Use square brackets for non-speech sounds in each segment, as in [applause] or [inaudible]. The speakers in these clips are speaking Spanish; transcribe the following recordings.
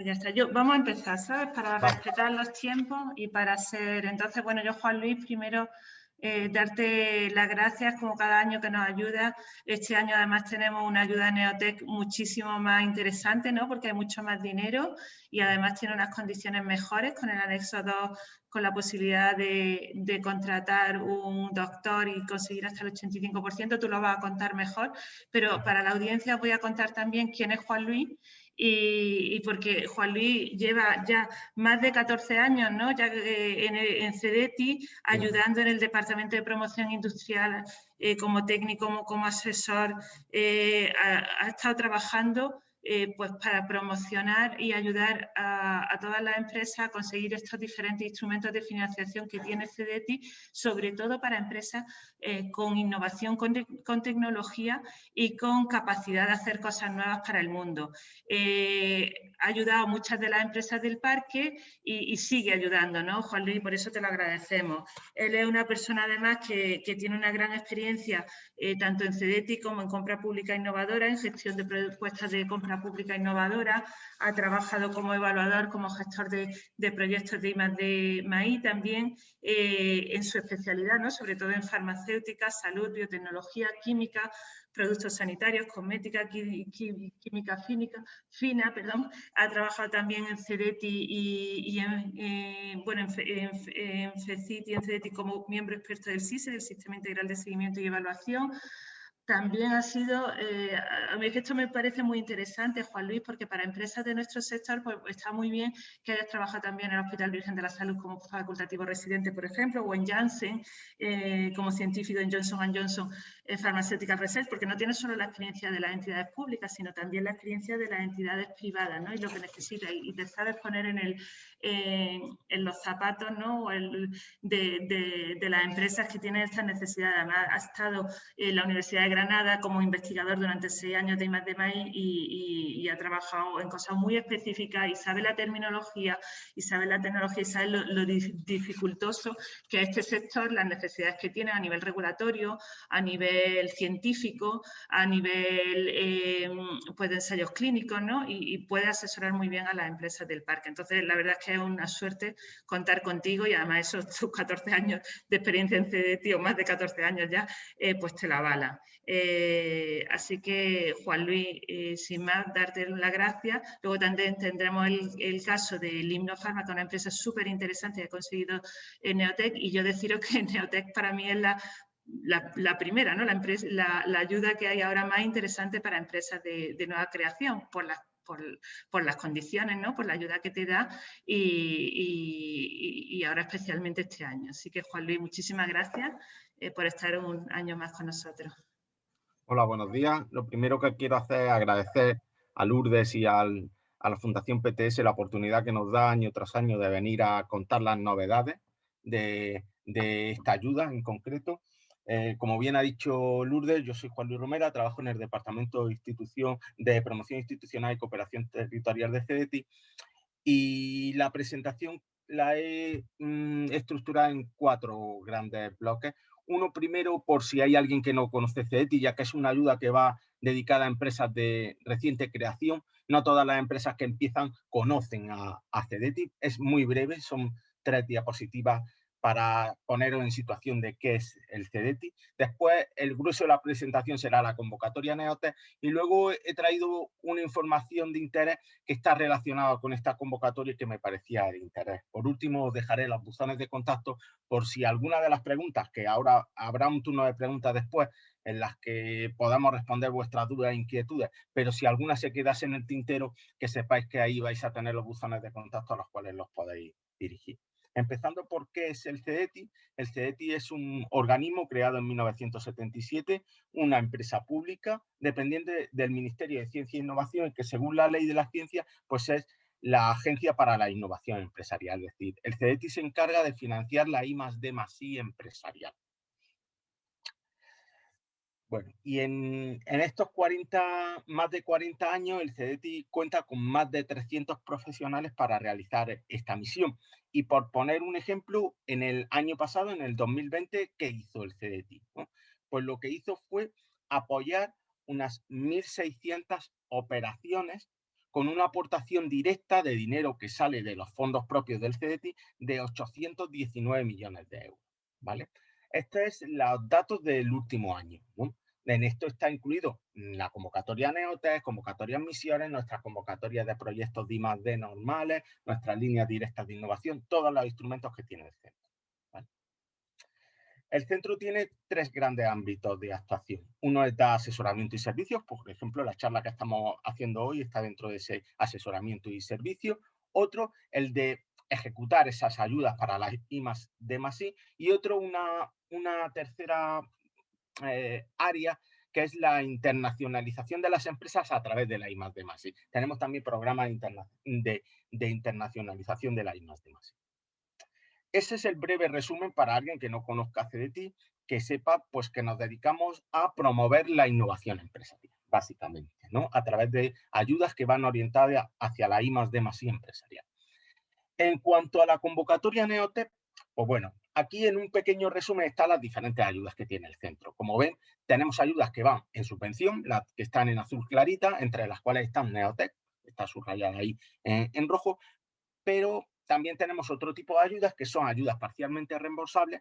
Pues ya está. Yo, vamos a empezar, ¿sabes? Para respetar los tiempos y para ser... Entonces, bueno, yo, Juan Luis, primero eh, darte las gracias como cada año que nos ayuda. Este año además tenemos una ayuda de Neotec muchísimo más interesante, ¿no? porque hay mucho más dinero y además tiene unas condiciones mejores con el anexo 2, con la posibilidad de, de contratar un doctor y conseguir hasta el 85%, tú lo vas a contar mejor, pero para la audiencia voy a contar también quién es Juan Luis y, porque Juan Luis lleva ya más de 14 años ¿no? ya, eh, en, en, CEDETI ayudando en el Departamento de Promoción Industrial eh, como técnico, como, como asesor, eh, ha, ha, estado trabajando eh, pues para promocionar y ayudar a, todas las empresas a conseguir estos diferentes instrumentos de financiación que tiene CDTI, sobre todo para empresas eh, con innovación, con, tecnología y con capacidad de hacer cosas nuevas para el mundo. Eh, ha ayudado muchas de las empresas del parque y, sigue ayudando, ¿no, Juan Luis? Por eso te lo agradecemos. Él es una persona además que, que tiene una gran experiencia tanto en CDTI como en compra pública innovadora, en gestión de propuestas de compra pública innovadora, ha trabajado como evaluador, como gestor de, proyectos de MAI también eh, en su especialidad, ¿no? sobre todo en farmacéutica, salud, biotecnología, química, productos sanitarios, cosmética, química fínica, fina, perdón. ha trabajado también en CEDETI y, en, eh, bueno, en, en, y en CEDETI como miembro experto del SISE, del Sistema Integral de Seguimiento y Evaluación, también ha sido, eh, a mí esto me parece muy interesante, Juan Luis, porque para empresas de nuestro sector pues, está muy bien que hayas trabajado también en el Hospital Virgen de la Salud como facultativo residente, por ejemplo, o en Janssen eh, como científico en Johnson Johnson Pharmaceutical Research, porque no tienes solo la experiencia de las entidades públicas, sino también la experiencia de las entidades privadas ¿no? y lo que necesitas. Y, te sabes poner en, el, en los zapatos ¿no? el, de, de, las empresas que tienen estas necesidades. Además, ha estado en la Universidad de Granada como investigador durante seis años de I+D+I y, y, ha trabajado en cosas muy específicas y sabe la terminología y sabe la tecnología y sabe lo, dificultoso que es este sector, las necesidades que tiene a nivel regulatorio, a nivel científico, a nivel eh, pues de ensayos clínicos ¿no? y, puede asesorar muy bien a las empresas del parque. Entonces, la verdad es que es una suerte contar contigo y además esos [laughs] tus 14 años de experiencia en CDT o más de 14 años ya, eh, pues te la avala. Eh, así que, Juan Luis, sin más, darte las gracias. Luego también tendremos el, caso del Himno Fármaca, una empresa súper interesante que ha conseguido en Neotec. Y yo deciros que [laughs] Neotec para mí es la, la, primera, ¿no? la, empresa, la, ayuda que hay ahora más interesante para empresas de, nueva creación, por las por, las condiciones, ¿no? por la ayuda que te da y, y, ahora especialmente este año. Así que Juan Luis, muchísimas gracias eh, por estar un año más con nosotros. Hola, buenos días. Lo primero que quiero hacer es agradecer a Lourdes y a la Fundación PTS la oportunidad que nos da año tras año de venir a contar las novedades de, esta ayuda en concreto. Eh, como bien ha dicho Lourdes, yo soy Juan Luis Romera, trabajo en el Departamento de, Institución, de Promoción Institucional y Cooperación Territorial de CEDETI y la presentación la he mm, estructurado en cuatro grandes bloques. Uno primero, por si hay alguien que no conoce CEDETI, ya que es una ayuda que va dedicada a empresas de reciente creación. No todas las empresas que empiezan conocen a, a CEDETI. Es muy breve, son tres diapositivas para poneros en situación de qué es el CEDETI. Después, el grueso de la presentación será la convocatoria NEOTE y luego he traído una información de interés que está relacionada con esta convocatoria y que me parecía de interés. Por último, os dejaré los buzones de contacto por si alguna de las preguntas, que ahora habrá un turno de preguntas después, en las que podamos responder vuestras dudas e inquietudes, pero si alguna se quedase en el tintero, que sepáis que ahí vais a tener los buzones de contacto a los cuales los podéis dirigir. Empezando por qué es el CEDETI. El CEDETI es un organismo creado en 1977, una empresa pública dependiente del Ministerio de Ciencia e Innovación que según la ley de la ciencia pues es la Agencia para la Innovación Empresarial. Es decir, el CEDETI se encarga de financiar la I D I empresarial. Bueno, y en, estos 40, más de 40 años, el CEDETI cuenta con más de 300 profesionales para realizar esta misión. Y por poner un ejemplo, en el año pasado, en el 2020, ¿qué hizo el CEDETI? Pues lo que hizo fue apoyar unas 1.600 operaciones con una aportación directa de dinero que sale de los fondos propios del CDT de 819 millones de euros. ¿vale? Estos es los datos del último año. En esto está incluido la convocatoria Neotec, convocatorias misiones, nuestras convocatorias de proyectos D normales, nuestras líneas directas de innovación, todos los instrumentos que tiene el centro. El centro tiene tres grandes ámbitos de actuación. Uno es dar asesoramiento y servicios, por ejemplo, la charla que estamos haciendo hoy está dentro de ese asesoramiento y servicio. Otro, el de ejecutar esas ayudas para las I de I. Y otro, una, una tercera eh, área que es la internacionalización de las empresas a través de la I de I. Tenemos también programas de, de, internacionalización de la I de I. Ese es el breve resumen para alguien que no conozca CDT, que sepa pues, que nos dedicamos a promover la innovación empresarial, básicamente, ¿no? a través de ayudas que van orientadas hacia la I de I empresarial. En cuanto a la convocatoria Neotep, pues bueno, aquí en un pequeño resumen están las diferentes ayudas que tiene el centro. Como ven, tenemos ayudas que van en subvención, las que están en azul clarita, entre las cuales están Neotec, está subrayada ahí en rojo, pero también tenemos otro tipo de ayudas que son ayudas parcialmente reembolsables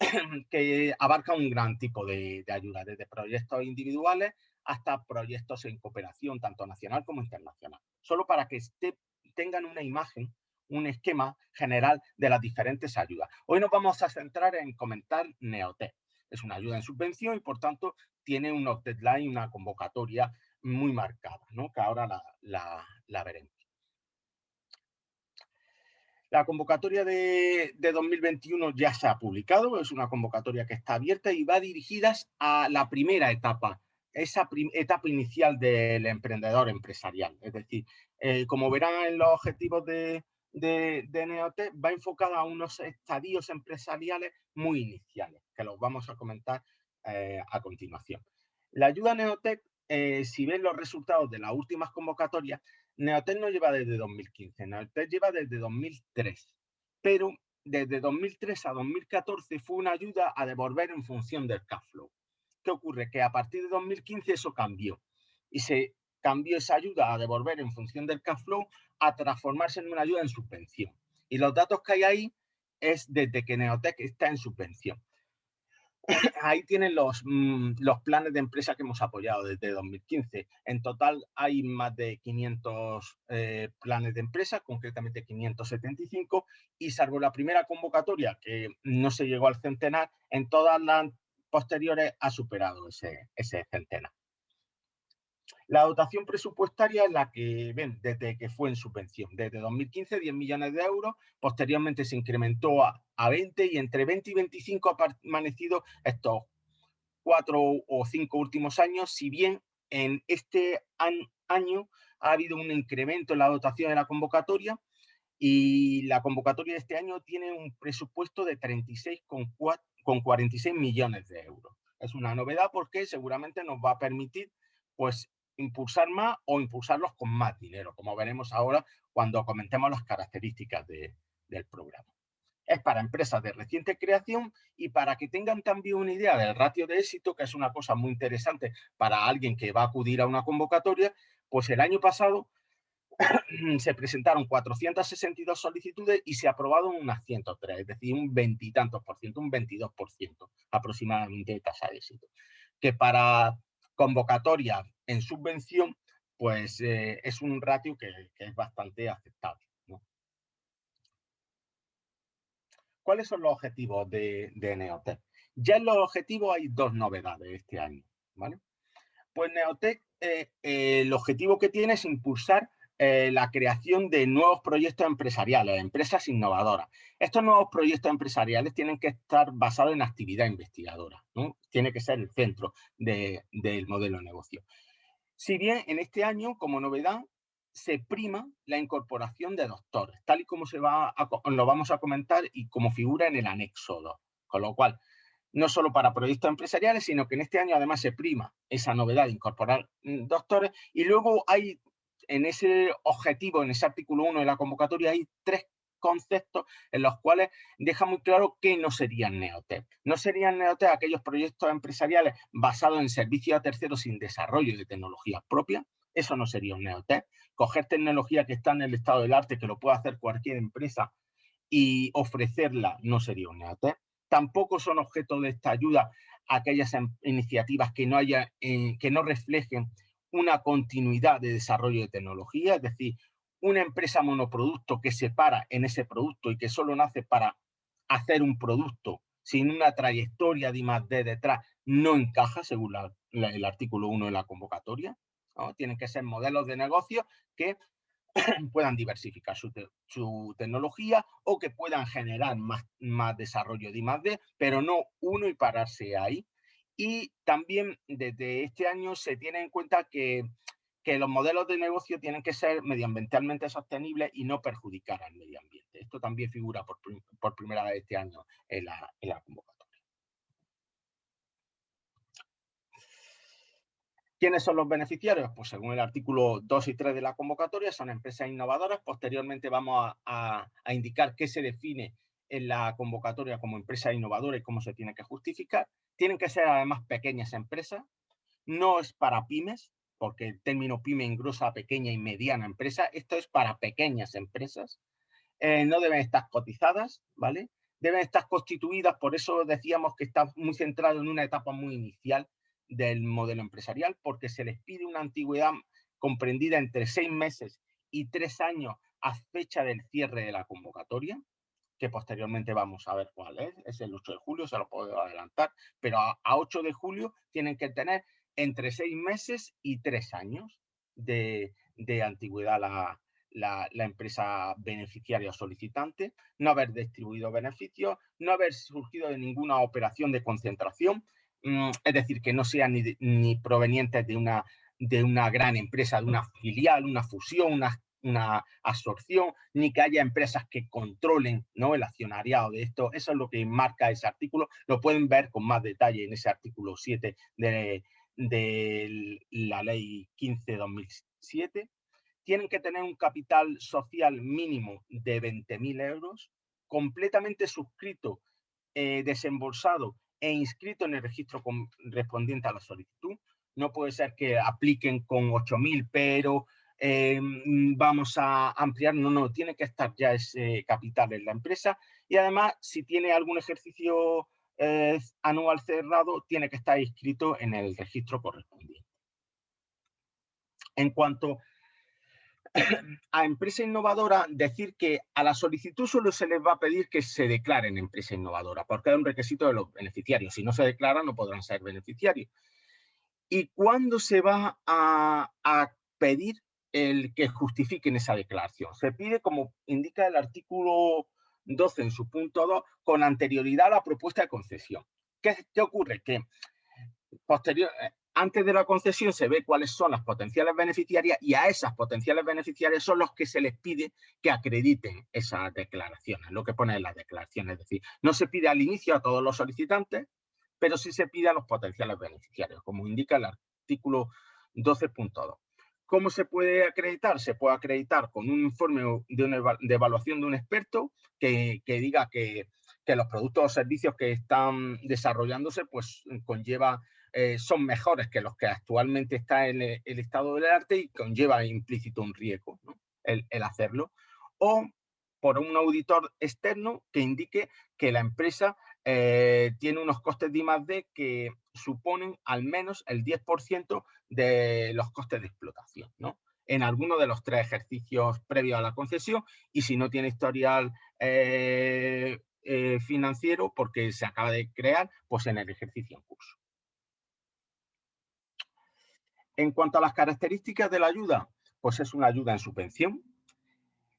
[clears throat] que abarcan un gran tipo de, ayudas, desde proyectos individuales hasta proyectos en cooperación, tanto nacional como internacional. Solo para que tengan una imagen, un esquema general de las diferentes ayudas. Hoy nos vamos a centrar en comentar Neotec. Es una ayuda en subvención y, por tanto, tiene un deadline, una convocatoria muy marcada, ¿no? que ahora la veremos. La convocatoria de, 2021 ya se ha publicado, es una convocatoria que está abierta y va dirigida a la primera etapa, esa etapa inicial del emprendedor empresarial. Es decir, eh, como verán en los objetivos de, de, Neotec, va enfocada a unos estadios empresariales muy iniciales, que los vamos a comentar eh, a continuación. La ayuda Neotec, eh, si ven los resultados de las últimas convocatorias, Neotel no lleva desde 2015, Neotel lleva desde 2003, pero desde 2003 a 2014 fue una ayuda a devolver en función del cash flow. ¿Qué ocurre? Que a partir de 2015 eso cambió y se cambió esa ayuda a devolver en función del cash flow a transformarse en una ayuda en subvención. Y los datos que hay ahí es desde que Neotec está en subvención. [coughs] ahí tienen los, mm, los planes de empresa que hemos apoyado desde 2015. En total hay más de 500 eh, planes de empresa, concretamente 575, y salvo la primera convocatoria, que no se llegó al centenar, en todas las posteriores ha superado ese, ese centenar. La dotación presupuestaria es la que ven desde que fue en subvención. Desde 2015, 10 millones de euros. Posteriormente se incrementó a, 20 y entre 20 y 25 ha permanecido estos cuatro o cinco últimos años, si bien en este año ha habido un incremento en la dotación de la convocatoria y la convocatoria de este año tiene un presupuesto de 36,46 millones de euros. Es una novedad porque seguramente nos va a permitir pues impulsar más o impulsarlos con más dinero, como veremos ahora cuando comentemos las características del programa. Es para empresas de reciente creación y para que tengan también una idea del ratio de éxito, que es una cosa muy interesante para alguien que va a acudir a una convocatoria, pues el año pasado [clears throat] se presentaron 462 solicitudes y se aprobaron unas 103, es decir, un veintitantos por ciento, un 22 por ciento aproximadamente de tasa de éxito. Que para convocatoria en subvención, pues eh, es un ratio que, es bastante aceptable. ¿Cuáles son los objetivos de, de? Ya en los objetivos hay dos novedades este año. ¿vale? Pues Neotec, eh, eh, el objetivo que tiene es impulsar la creación de nuevos proyectos empresariales, empresas innovadoras. Estos nuevos proyectos empresariales tienen que estar basados en actividad investigadora, ¿no? tiene que ser el centro del modelo de negocio. Si bien en este año, como novedad, se prima la incorporación de doctores, tal y como se va lo vamos a comentar y como figura en el anexo 2. Con lo cual, no solo para proyectos empresariales, sino que en este año además se prima esa novedad de incorporar mm, doctores y luego hay en ese objetivo, en ese artículo 1 de la convocatoria, hay tres conceptos en los cuales deja muy claro que no serían Neotec. No serían Neotec aquellos proyectos empresariales basados en servicios a terceros sin desarrollo de tecnología propia. Eso no sería un neotech. Coger tecnología que está en el estado del arte, que lo puede hacer cualquier empresa, y ofrecerla no sería un neotech. Tampoco son objeto de esta ayuda aquellas em, iniciativas que no, haya, eh, que no reflejen una continuidad de desarrollo de tecnología, es decir, una empresa monoproducto que se para en ese producto y que solo nace para hacer un producto sin una trayectoria de I+.D. detrás, no encaja según el artículo 1 de la convocatoria. Tienen que ser modelos de negocio que [clears throat] puedan diversificar su, tecnología o que puedan generar más, más desarrollo de I+.D., pero no uno y pararse ahí. Y también desde este año se tiene en cuenta que los modelos de negocio tienen que ser medioambientalmente sostenibles y no perjudicar al medio ambiente. Esto también figura por, primera vez este año en la, convocatoria. ¿Quiénes son los beneficiarios? Pues según el artículo 2 y 3 de la convocatoria, son empresas innovadoras. Posteriormente vamos a, a indicar qué se define en la convocatoria como empresa innovadora y cómo se tiene que justificar. Tienen que ser además pequeñas empresas. No es para pymes, porque el término pyme engrosa pequeña y mediana empresa, esto es para pequeñas empresas, eh, no deben estar cotizadas, ¿vale? Deben estar constituidas, por eso decíamos que está muy centrado en una etapa muy inicial del modelo empresarial, porque se les pide una antigüedad comprendida entre seis meses y tres años a fecha del cierre de la convocatoria, que posteriormente vamos a ver cuál es, es el 8 de julio, se lo puedo adelantar, pero a, a 8 de julio tienen que tener entre seis meses y tres años de, antigüedad la, empresa beneficiaria o solicitante, no haber distribuido beneficios, no haber surgido de ninguna operación de concentración, mm, es decir, que no sean ni, ni provenientes de una, de una gran empresa, de una filial, una fusión, una, una absorción, ni que haya empresas que controlen ¿no? el accionariado de esto. Eso es lo que marca ese artículo. Lo pueden ver con más detalle en ese artículo 7 de, de la ley 15-2007, tienen que tener un capital social mínimo de 20.000 euros, completamente suscrito, eh, desembolsado e inscrito en el registro correspondiente a la solicitud. No puede ser que apliquen con 8.000, pero eh, vamos a ampliar. No, no, tiene que estar ya ese capital en la empresa. Y además, si tiene algún ejercicio anual cerrado tiene que estar inscrito en el registro correspondiente. En cuanto [coughs] a empresa innovadora, decir que a la solicitud solo se les va a pedir que se declaren empresa innovadora, porque es un requisito de los beneficiarios. Si no se declaran, no podrán ser beneficiarios. ¿Y cuándo se va a pedir el que justifiquen esa declaración? Se pide, como indica el artículo 12 en su punto 2 con anterioridad a la propuesta de concesión. ¿Qué, ocurre? Que posterior, eh, antes de la concesión se ve cuáles son las potenciales beneficiarias y a esas potenciales beneficiarias son los que se les pide que acrediten esas declaraciones, lo que pone en las declaraciones. Es decir, no se pide al inicio a todos los solicitantes, pero sí se pide a los potenciales beneficiarios, como indica el artículo 12.2. ¿Cómo se puede acreditar? Se puede acreditar con un informe de, evaluación de un experto que, diga que, los productos o servicios que están desarrollándose pues conlleva, eh, son mejores que los que actualmente está en el, estado del arte y conlleva implícito un riesgo el, hacerlo. O por un auditor externo que indique que la empresa eh, tiene unos costes de I+.D. que suponen al menos el 10% de los costes de explotación, ¿no? En alguno de los tres ejercicios previos a la concesión y si no tiene historial eh, eh, financiero porque se acaba de crear, pues en el ejercicio en curso. En cuanto a las características de la ayuda, pues es una ayuda en subvención.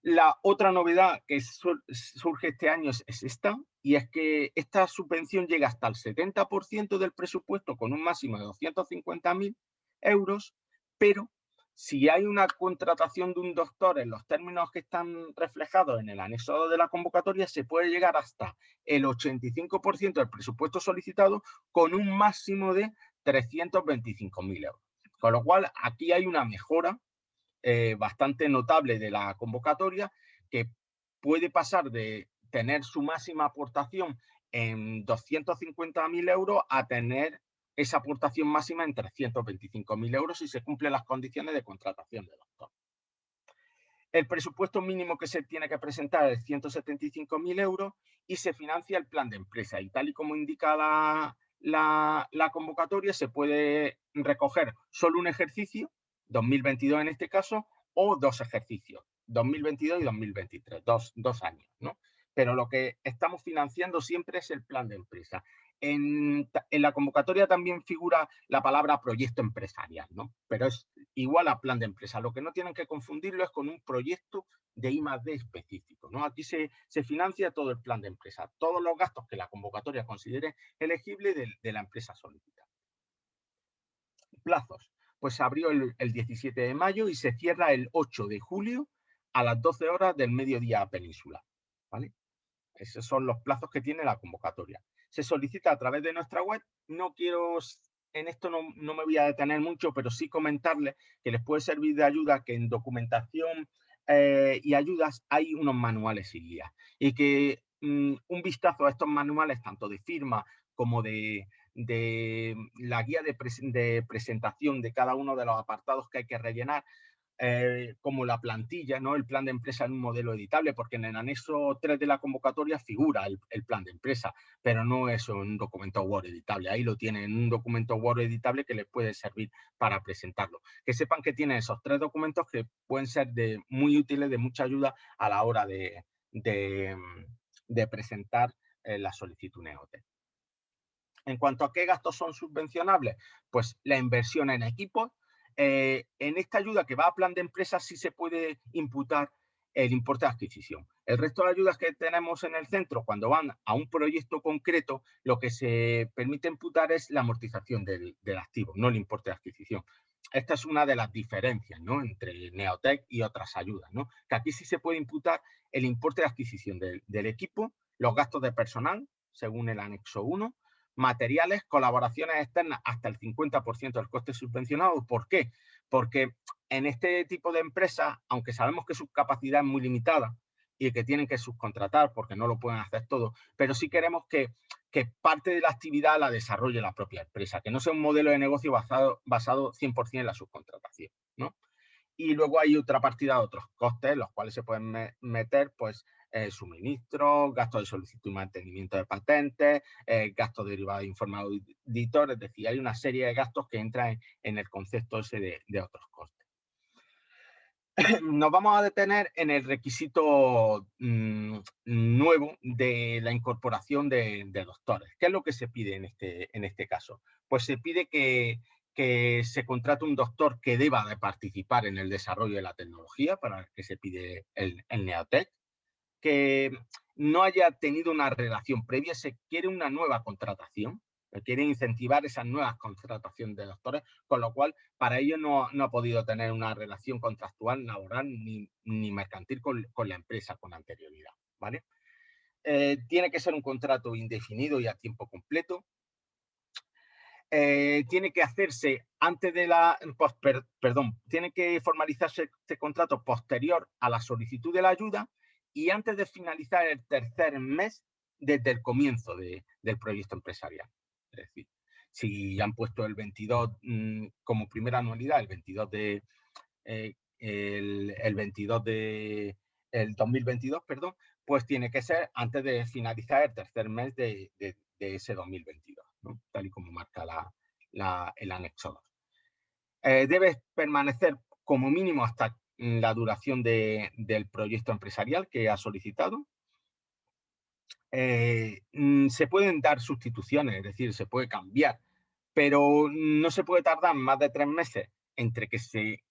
La otra novedad que surge este año es, es esta, y es que esta subvención llega hasta el 70% del presupuesto con un máximo de 250.000 euros, pero si hay una contratación de un doctor en los términos que están reflejados en el anexo de la convocatoria, se puede llegar hasta el 85% del presupuesto solicitado con un máximo de 325.000 euros. Con lo cual, aquí hay una mejora eh, bastante notable de la convocatoria que puede pasar de tener su máxima aportación en 250.000 euros a tener esa aportación máxima en 325.000 euros si se cumplen las condiciones de contratación de doctor. El presupuesto mínimo que se tiene que presentar es 175.000 euros y se financia el plan de empresa. Y tal y como indica la, la, convocatoria, se puede recoger solo un ejercicio, 2022 en este caso, o dos ejercicios, 2022 y 2023, dos, dos años. ¿no? Pero lo que estamos financiando siempre es el plan de empresa. En, la convocatoria también figura la palabra proyecto empresarial, ¿no? Pero es igual a plan de empresa. Lo que no tienen que confundirlo es con un proyecto de I D específico, ¿no? Aquí se, financia todo el plan de empresa, todos los gastos que la convocatoria considere elegible de, la empresa solicitada. Plazos. Pues se abrió el, el 17 de mayo y se cierra el 8 de julio a las 12 horas del mediodía peninsular. ¿vale? Esos son los plazos que tiene la convocatoria se solicita a través de nuestra web. No quiero, en esto no, me voy a detener mucho, pero sí comentarles que les puede servir de ayuda que en documentación eh, y ayudas hay unos manuales y guías. Y que mm, un vistazo a estos manuales, tanto de firma como de, la guía de, de, presentación de cada uno de los apartados que hay que rellenar, eh, como la plantilla, ¿no? el plan de empresa en un modelo editable, porque en el anexo 3 de la convocatoria figura el, plan de empresa, pero no es un documento Word editable. Ahí lo tienen en un documento Word editable que les puede servir para presentarlo. Que sepan que tienen esos tres documentos que pueden ser de, muy útiles, de mucha ayuda a la hora de, presentar eh, la solicitud NEOT. En cuanto a qué gastos son subvencionables, pues la inversión en equipos, eh, en esta ayuda que va a plan de empresa sí se puede imputar el importe de adquisición. El resto de ayudas que tenemos en el centro, cuando van a un proyecto concreto, lo que se permite imputar es la amortización del, activo, no el importe de adquisición. Esta es una de las diferencias ¿no? entre Neotec y otras ayudas, ¿no? que aquí sí se puede imputar el importe de adquisición del, del equipo, los gastos de personal, según el anexo 1, materiales, colaboraciones externas hasta el 50% del coste subvencionado. ¿Por qué? Porque en este tipo de empresas, aunque sabemos que su capacidad es muy limitada y que tienen que subcontratar porque no lo pueden hacer todo, pero sí queremos que, parte de la actividad la desarrolle la propia empresa, que no sea un modelo de negocio basado, basado 100% en la subcontratación. ¿no? Y luego hay otra partida de otros costes, los cuales se pueden meter, pues, eh, suministro, gastos de solicitud y mantenimiento de patentes, eh, gastos derivados de informe auditor, es decir, hay una serie de gastos que entran en, el concepto ese de, otros costes. [clears throat] Nos vamos a detener en el requisito mm, nuevo de la incorporación de, doctores. ¿Qué es lo que se pide en este, en este caso? Pues se pide que, se contrate un doctor que deba de participar en el desarrollo de la tecnología, para que se pide el, el que no haya tenido una relación previa, se quiere una nueva contratación, se quiere incentivar esas nuevas contrataciones de doctores, con lo cual para ello no, ha podido tener una relación contractual, laboral ni, mercantil con, la empresa con anterioridad. ¿vale? Eh, tiene que ser un contrato indefinido y a tiempo completo. Eh, tiene que hacerse antes de la, perdón, tiene que formalizarse este contrato posterior a la solicitud de la ayuda y antes de finalizar el tercer mes desde el comienzo del proyecto empresarial. Es decir, si han puesto el 22 mm, como primera anualidad, el 22 de eh, el, 22 de el 2022, perdón, pues tiene que ser antes de finalizar el tercer mes de, ese 2022, tal y como marca la, el anexo 2. Eh, debe permanecer como mínimo hasta la duración del proyecto empresarial que ha solicitado. Eh, mm, se pueden dar sustituciones, es decir, se puede cambiar, pero no se puede tardar más de tres meses entre que se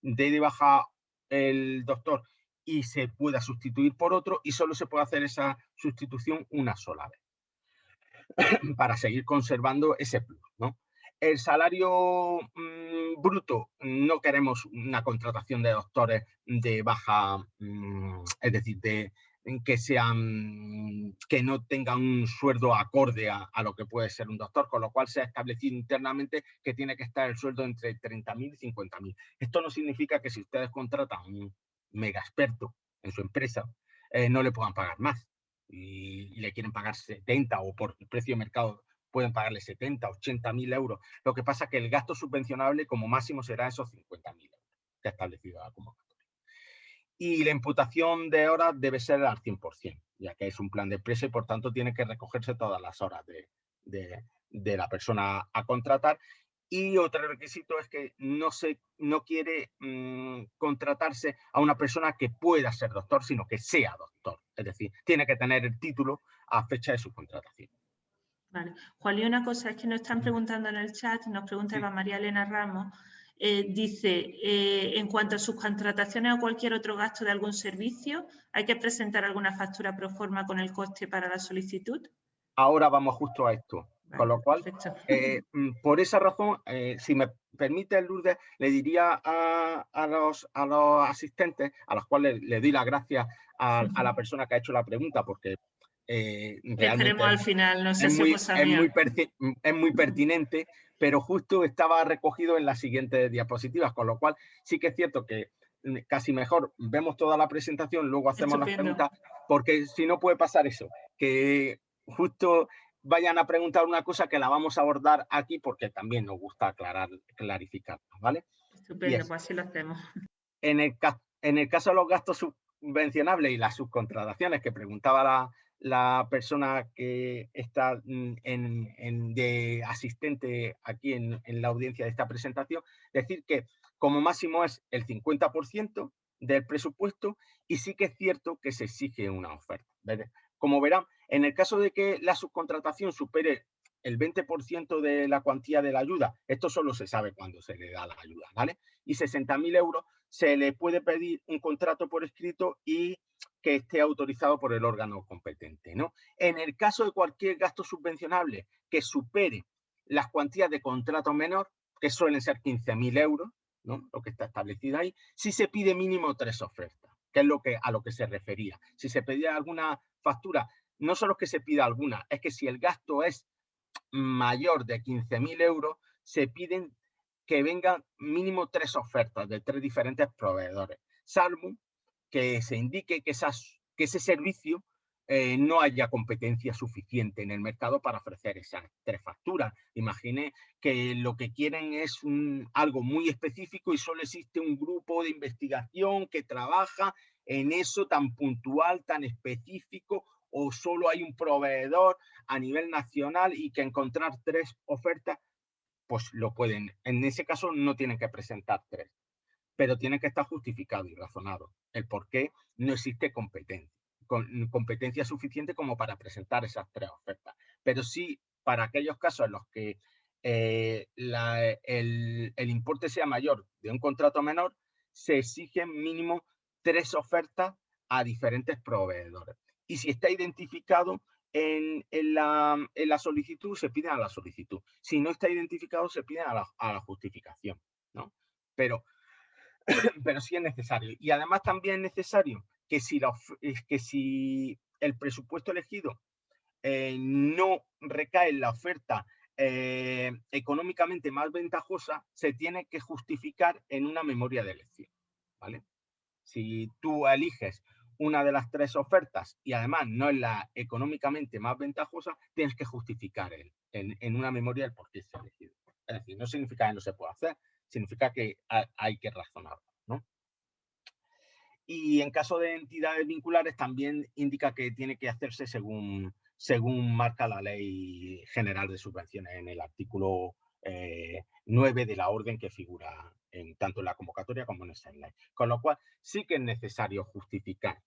dé de baja el doctor y se pueda sustituir por otro y solo se puede hacer esa sustitución una sola vez [coughs] para seguir conservando ese plus. El salario mm, bruto, no queremos una contratación de doctores de baja, mm, es decir, de, que sean que no tengan un sueldo acorde a, lo que puede ser un doctor, con lo cual se ha establecido internamente que tiene que estar el sueldo entre 30.000 y 50.000. Esto no significa que si ustedes contratan un mega experto en su empresa, eh, no le puedan pagar más y, y, le quieren pagar 70 o por el precio de mercado pueden pagarle 70, 80 mil euros. Lo que pasa es que el gasto subvencionable como máximo será esos 50 mil euros que ha establecido la convocatoria. Y la imputación de horas debe ser al 100%, ya que es un plan de empresa y por tanto tiene que recogerse todas las horas de, la persona a contratar. Y otro requisito es que no, se, no quiere mm, contratarse a una persona que pueda ser doctor, sino que sea doctor. Es decir, tiene que tener el título a fecha de su contratación. Vale. Juan, y una cosa es que nos están preguntando en el chat, nos pregunta Eva María Elena Ramos, eh, dice, eh, en cuanto a sus contrataciones o cualquier otro gasto de algún servicio, ¿hay que presentar alguna factura pro forma con el coste para la solicitud? Ahora vamos justo a esto. con lo cual, eh, mm, por esa razón, si me permite Lourdes, le diría a, los, a los asistentes, a los cuales le doy las gracias a, a, la persona que ha hecho la pregunta, porque eh, al final, no sé es si muy, es muy, es muy pertinente, pero justo estaba recogido en las siguientes diapositivas, con lo cual sí que es cierto que mm, casi mejor vemos toda la presentación, luego hacemos las preguntas, porque si no puede pasar eso, que justo vayan a preguntar una cosa que la vamos a abordar aquí porque también nos gusta aclarar, clarificar, ¿vale? Estupendo, pues así lo hacemos. En el, en el caso de los gastos subvencionables y las subcontrataciones que preguntaba la, la persona que está mm, en, de asistente aquí en, la audiencia de esta presentación, decir que como máximo es el 50% del presupuesto y sí que es cierto que se exige una oferta. Como verán, en el caso de que la subcontratación supere el 20% de la cuantía de la ayuda, esto solo se sabe cuando se le da la ayuda, ¿vale? Y 60.000 euros se le puede pedir un contrato por escrito y que esté autorizado por el órgano competente. ¿no? En el caso de cualquier gasto subvencionable que supere las cuantías de contrato menor, que suelen ser 15.000 euros, ¿no? lo que está establecido ahí, si se pide mínimo tres ofertas, que es lo que, a lo que se refería. Si se pedía alguna factura, no solo que se pida alguna, es que si el gasto es mayor de 15.000 euros, se piden que vengan mínimo tres ofertas de tres diferentes proveedores, salvo que se indique que, ese servicio eh, no haya competencia suficiente en el mercado para ofrecer esas tres facturas. Imagine que lo que quieren es algo muy específico y solo existe un grupo de investigación que trabaja en eso tan puntual, tan específico, o solo hay un proveedor a nivel nacional y que encontrar tres ofertas pues lo pueden. En ese caso no tienen que presentar tres, pero tiene que estar justificado y razonado el por qué no existe competencia, competencia suficiente como para presentar esas tres ofertas. Pero sí, para aquellos casos en los que eh, el, el, importe sea mayor de un contrato menor, se exigen mínimo tres ofertas a diferentes proveedores. Y si está identificado, en, la, solicitud se pide a la solicitud. Si no está identificado, se pide a la, justificación. ¿no? Pero, [laughs] pero sí es necesario. Y además también es necesario que si, el presupuesto elegido eh, no recae en la oferta eh, económicamente más ventajosa, se tiene que justificar en una memoria de elección. ¿vale? Si tú eliges una de las tres ofertas y además no es la económicamente más ventajosa, tienes que justificar el, en, una memoria el por qué se ha elegido. Es decir, no significa que no se puede hacer, significa que hay que razonarlo. ¿no? Y en caso de entidades vinculares también indica que tiene que hacerse según, según marca la Ley General de Subvenciones en el artículo 9 eh, de la orden que figura en, tanto en la convocatoria como en el slide. Con lo cual sí que es necesario justificar.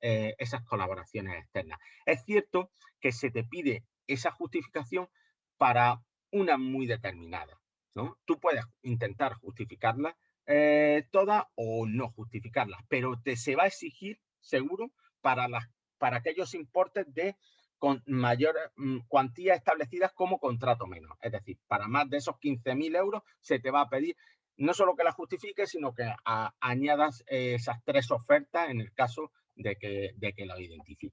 Eh, esas colaboraciones externas. Es cierto que se te pide esa justificación para una muy determinada. ¿No? Tú puedes intentar justificarla eh, todas o no justificarlas, pero te se va a exigir seguro para, para aquellos importes de con mayor mm, cuantía establecidas como contrato menos. Es decir, para más de esos 15.000 euros se te va a pedir no solo que la justifiques, sino que añadas esas tres ofertas en el caso de que, de que identifiques.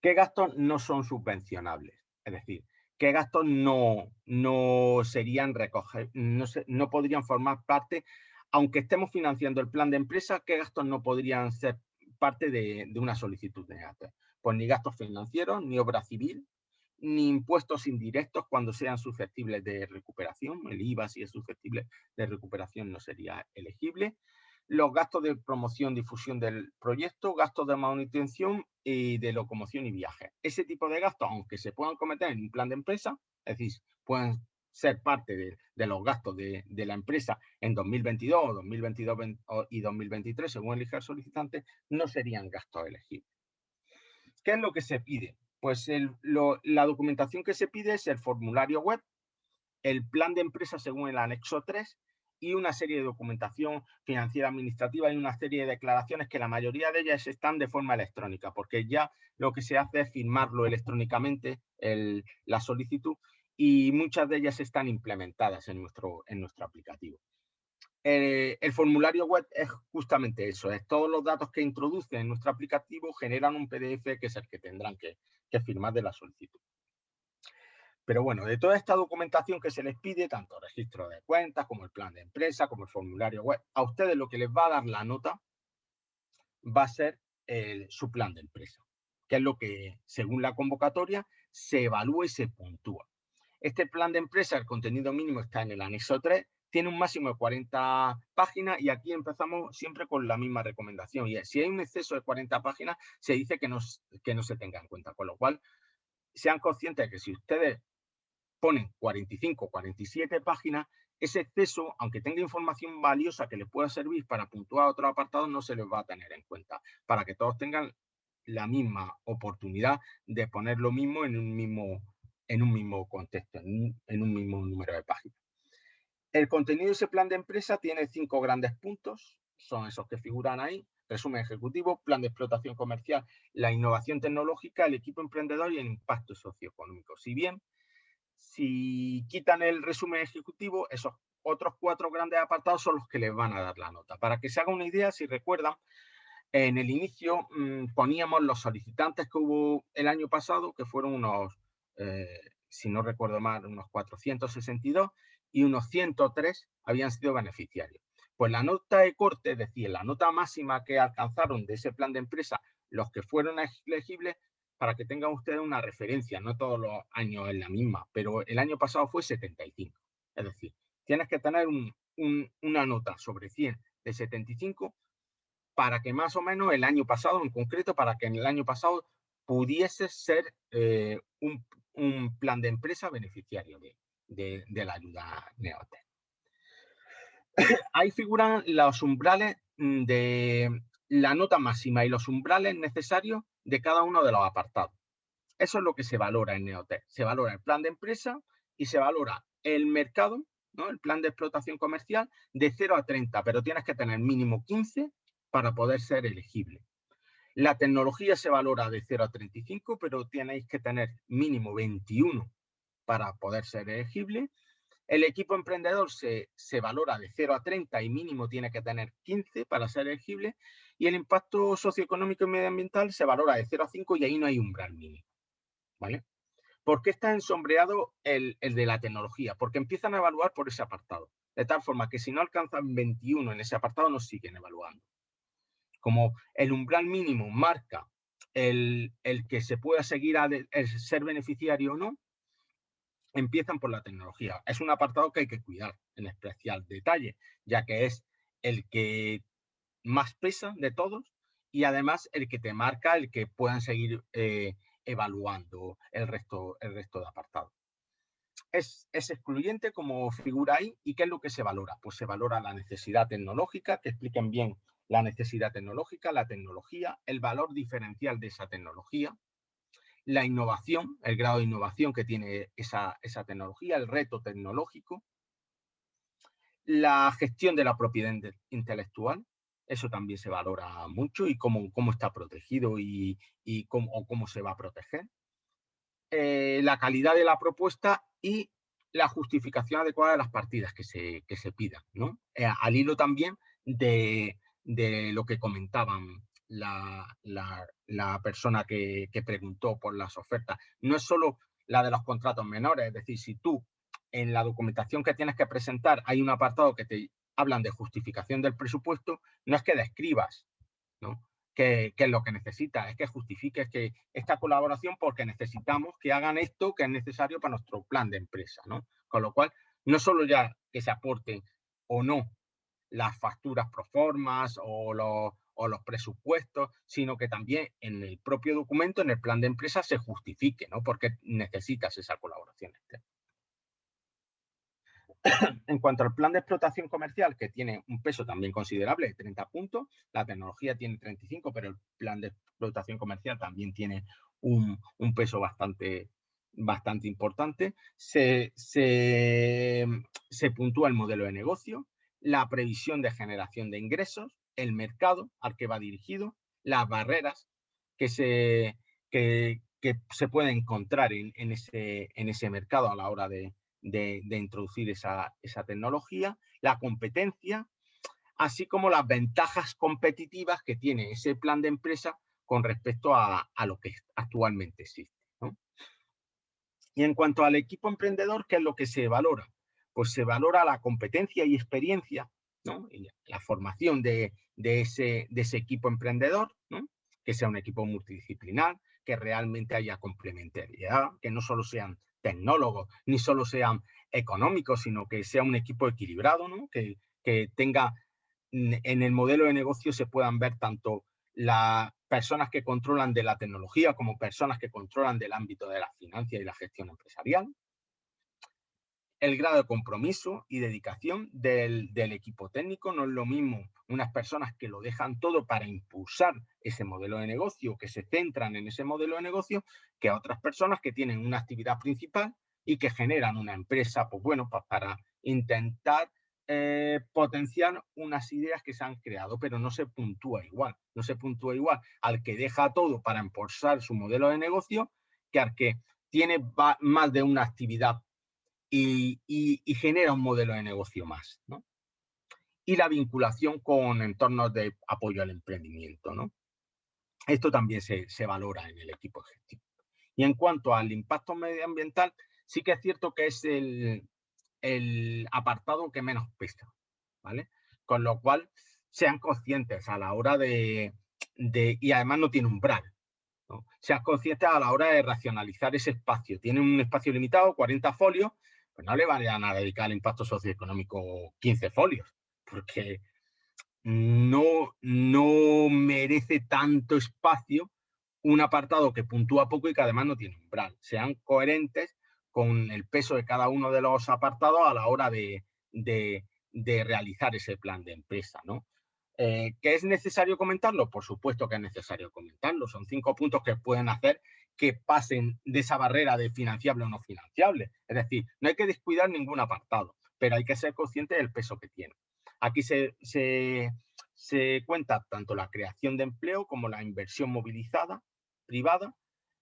¿Qué gastos no son subvencionables? Es decir, ¿qué gastos no, no serían recoger, no, no podrían formar parte, aunque estemos financiando el plan de empresa, qué gastos no podrían ser parte de, una solicitud de ATE. Pues ni gastos financieros, ni obra civil, ni impuestos indirectos cuando sean susceptibles de recuperación. El IVA, si es susceptible de recuperación, no sería elegible. Los gastos de promoción, difusión del proyecto, gastos de manutención y de locomoción y viaje. Ese tipo de gastos, aunque se puedan cometer en un plan de empresa, es decir, pueden ser parte de, los gastos de, la empresa en 2022 2022 y 2023, según elija el solicitante, no serían gastos elegibles. ¿Qué es lo que se pide? Pues la documentación que se pide es el formulario web, el plan de empresa según el anexo 3 y una serie de documentación financiera administrativa y una serie de declaraciones que la mayoría de ellas están de forma electrónica, porque ya lo que se hace es firmarlo electrónicamente la solicitud y muchas de ellas están implementadas en nuestro, en nuestro aplicativo. Eh, el formulario web es justamente eso, es todos los datos que introducen en nuestro aplicativo generan un PDF que es el que tendrán que, firmar de la solicitud. Pero bueno, de toda esta documentación que se les pide, tanto registro de cuentas como el plan de empresa, como el formulario web, a ustedes lo que les va a dar la nota va a ser su plan de empresa, que es lo que, según la convocatoria, se evalúa y se puntúa. Este plan de empresa, el contenido mínimo está en el anexo 3, tiene un máximo de 40 páginas y aquí empezamos siempre con la misma recomendación. Y si hay un exceso de 40 páginas, se dice que no, que no se tenga en cuenta. Con lo cual, sean conscientes de que si ustedes ponen 45, 47 páginas, ese exceso, aunque tenga información valiosa que les pueda servir para puntuar otro apartado, no se les va a tener en cuenta, para que todos tengan la misma oportunidad de poner lo mismo en un mismo en un mismo contexto, en un, mismo número de páginas. El contenido de ese plan de empresa tiene cinco grandes puntos, son esos que figuran ahí. Resumen ejecutivo, plan de explotación comercial, la innovación tecnológica, el equipo emprendedor y el impacto socioeconómico. Si bien, si quitan el resumen ejecutivo, esos otros cuatro grandes apartados son los que les van a dar la nota. Para que se haga una idea, si recuerdan, en el inicio mm, poníamos los solicitantes que hubo el año pasado, que fueron unos eh, si no recuerdo mal, unos 462 y unos 103 habían sido beneficiarios. Pues la nota de corte, es decir, la nota máxima que alcanzaron de ese plan de empresa, los que fueron elegibles, para que tengan ustedes una referencia, no todos los años es la misma, pero el año pasado fue 75. Es decir, tienes que tener una nota sobre 100 de 75 para que más o menos el año pasado, en concreto, para que en el año pasado pudiese ser eh, un, plan de empresa beneficiario de, la ayuda Neotec. Ahí figuran los umbrales mm, de la nota máxima y los umbrales necesarios de cada uno de los apartados. Eso es lo que se valora en Neotec. Se valora el plan de empresa y se valora el mercado, ¿no? el plan de explotación comercial, de 0 a 30, pero tienes que tener mínimo 15 para poder ser elegible. La tecnología se valora de 0 a 35, pero tenéis que tener mínimo 21 para poder ser elegible. El equipo emprendedor se, valora de 0 a 30 y mínimo tiene que tener 15 para ser elegible. Y el impacto socioeconómico y medioambiental se valora de 0 a 5 y ahí no hay umbral mínimo. ¿Vale? ¿Por qué está ensombreado el, el de la tecnología? Porque empiezan a evaluar por ese apartado. De tal forma que si no alcanzan 21 en ese apartado, nos siguen evaluando como el umbral mínimo marca el, que se pueda seguir a ser beneficiario o no, empiezan por la tecnología. Es un apartado que hay que cuidar en especial detalle, ya que es el que más pesa de todos y además el que te marca el que puedan seguir eh, evaluando el resto, el resto de apartados. Es, es, excluyente como figura ahí y ¿qué es lo que se valora? Pues se valora la necesidad tecnológica, que expliquen bien la necesidad tecnológica, la tecnología, el valor diferencial de esa tecnología, la innovación, el grado de innovación que tiene esa, tecnología, el reto tecnológico, la gestión de la propiedad intelectual, eso también se valora mucho y cómo, cómo está protegido y, cómo, cómo, se va a proteger. Eh, la calidad de la propuesta y la justificación adecuada de las partidas que se, que se pidan. ¿no? Eh, al hilo también de, de lo que comentaban la, persona que, preguntó por las ofertas. No es solo la de los contratos menores, es decir, si tú en la documentación que tienes que presentar hay un apartado que te hablan de justificación del presupuesto, no es que describas qué, es lo que necesita, es que justifique que esta colaboración porque necesitamos que hagan esto que es necesario para nuestro plan de empresa, ¿no? Con lo cual, no solo ya que se aporten o no las facturas pro formas o los, o los presupuestos, sino que también en el propio documento, en el plan de empresa, se justifique, ¿no? Porque necesitas esa colaboración externa. [coughs] en cuanto al plan de explotación comercial, que tiene un peso también considerable de 30 puntos, la tecnología tiene 35, pero el plan de explotación comercial también tiene un, peso bastante, importante. Se puntúa el modelo de negocio, la previsión de generación de ingresos, el mercado al que va dirigido, las barreras que se, que, se pueden encontrar en, ese, en ese mercado a la hora de, de, introducir esa, tecnología, la competencia, así como las ventajas competitivas que tiene ese plan de empresa con respecto a, lo que actualmente existe. Y en cuanto al equipo emprendedor, ¿qué es lo que se valora? Pues se valora la competencia y experiencia, la formación de, ese, de ese equipo emprendedor, que sea un equipo multidisciplinar, que realmente haya complementariedad, que no solo sean tecnólogos, ni solo sean económicos, sino que sea un equipo equilibrado, ¿no? que, que tenga en el modelo de negocio se puedan ver tanto las personas que controlan de la tecnología como personas que controlan del ámbito de la financia y la gestión empresarial, el grado de compromiso y dedicación del, equipo técnico. No es lo mismo unas personas que lo dejan todo para impulsar ese modelo de negocio, que se centran en ese modelo de negocio, que otras personas que tienen una actividad principal y que generan una empresa, pues bueno, para intentar eh, potenciar unas ideas que se han creado, pero no se puntúa igual. No se puntúa igual al que deja todo para impulsar su modelo de negocio que al que tiene más de una actividad y, genera un modelo de negocio más. ¿no? Y la vinculación con entornos de apoyo al emprendimiento. ¿no? Esto también se, valora en el equipo ejecutivo. Y en cuanto al impacto medioambiental, sí que es cierto que es el, apartado que menos pesa, ¿vale? Con lo cual, sean conscientes a la hora de, y además no tiene umbral, ¿no? sean conscientes a la hora de racionalizar ese espacio. Tienen un espacio limitado, 40 folios, pues no le vayan a dedicar al impacto socioeconómico 15 folios, porque no, no merece tanto espacio un apartado que puntúa poco y que además no tiene umbral. Sean coherentes con el peso de cada uno de los apartados a la hora de, realizar ese plan de empresa. ¿no? Eh, ¿Que es necesario comentarlo? Por supuesto que es necesario comentarlo. Son cinco puntos que pueden hacer que pasen de esa barrera de financiable o no financiable. Es decir, no hay que descuidar ningún apartado, pero hay que ser consciente del peso que tiene. Aquí se, se, cuenta tanto la creación de empleo como la inversión movilizada privada,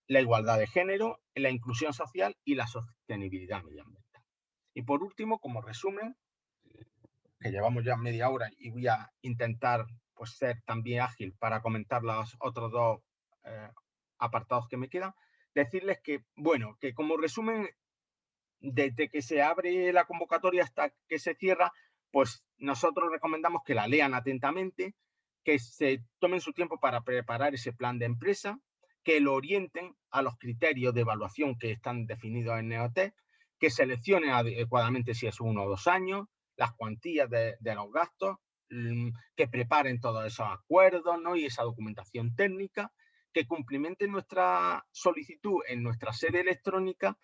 la igualdad de género, la inclusión social y la sostenibilidad medioambiental. Y por último, como resumen, que llevamos ya media hora y voy a intentar pues, ser también ágil para comentar los otros dos eh, apartados que me quedan, decirles que, bueno, que como resumen, desde que se abre la convocatoria hasta que se cierra, pues nosotros recomendamos que la lean atentamente, que se tomen su tiempo para preparar ese plan de empresa, que lo orienten a los criterios de evaluación que están definidos en NEOT, que seleccionen adecuadamente si es uno o dos años, las cuantías de, de los gastos, mm, que preparen todos esos acuerdos ¿no? y esa documentación técnica que cumplimenten nuestra solicitud en nuestra sede electrónica,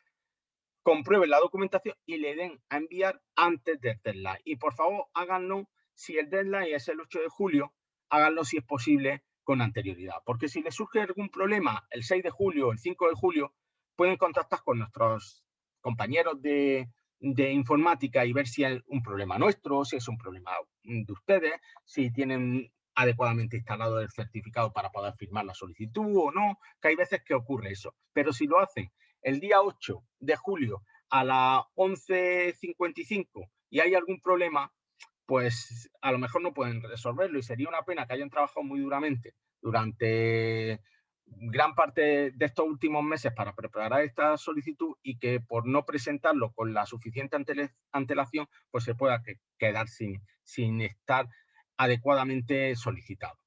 comprueben la documentación y le den a enviar antes del deadline. Y por favor, háganlo, si el deadline es el 8 de julio, háganlo si es posible con anterioridad. Porque si les surge algún problema el 6 de julio o el 5 de julio, pueden contactar con nuestros compañeros de, de informática y ver si es un problema nuestro, si es un problema de ustedes, si tienen adecuadamente instalado el certificado para poder firmar la solicitud o no, que hay veces que ocurre eso. Pero si lo hacen el día 8 de julio a las 11.55 y hay algún problema, pues a lo mejor no pueden resolverlo y sería una pena que hayan trabajado muy duramente durante gran parte de estos últimos meses para preparar esta solicitud y que por no presentarlo con la suficiente antelación, pues se pueda quedar sin, sin estar adecuadamente solicitado.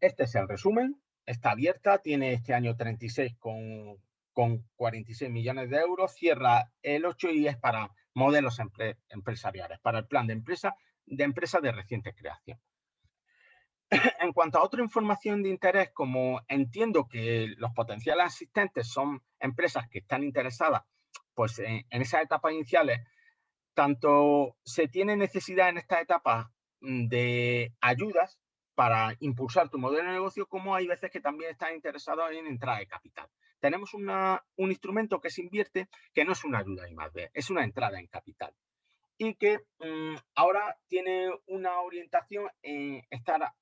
Este es el resumen, está abierta, tiene este año 36 con, con 46 millones de euros, cierra el 8 y es para modelos empresariales, para el plan de empresa de empresa de reciente creación. [clears throat] En cuanto a otra información de interés, como entiendo que los potenciales asistentes son empresas que están interesadas pues, en, en esas etapas iniciales, tanto se tiene necesidad en esta etapa mm, de ayudas para impulsar tu modelo de negocio, como hay veces que también están interesados en entrada de capital. Tenemos un instrumento que se invierte, que no es una ayuda y más es una entrada en capital. Y que mm, ahora tiene una orientación en estar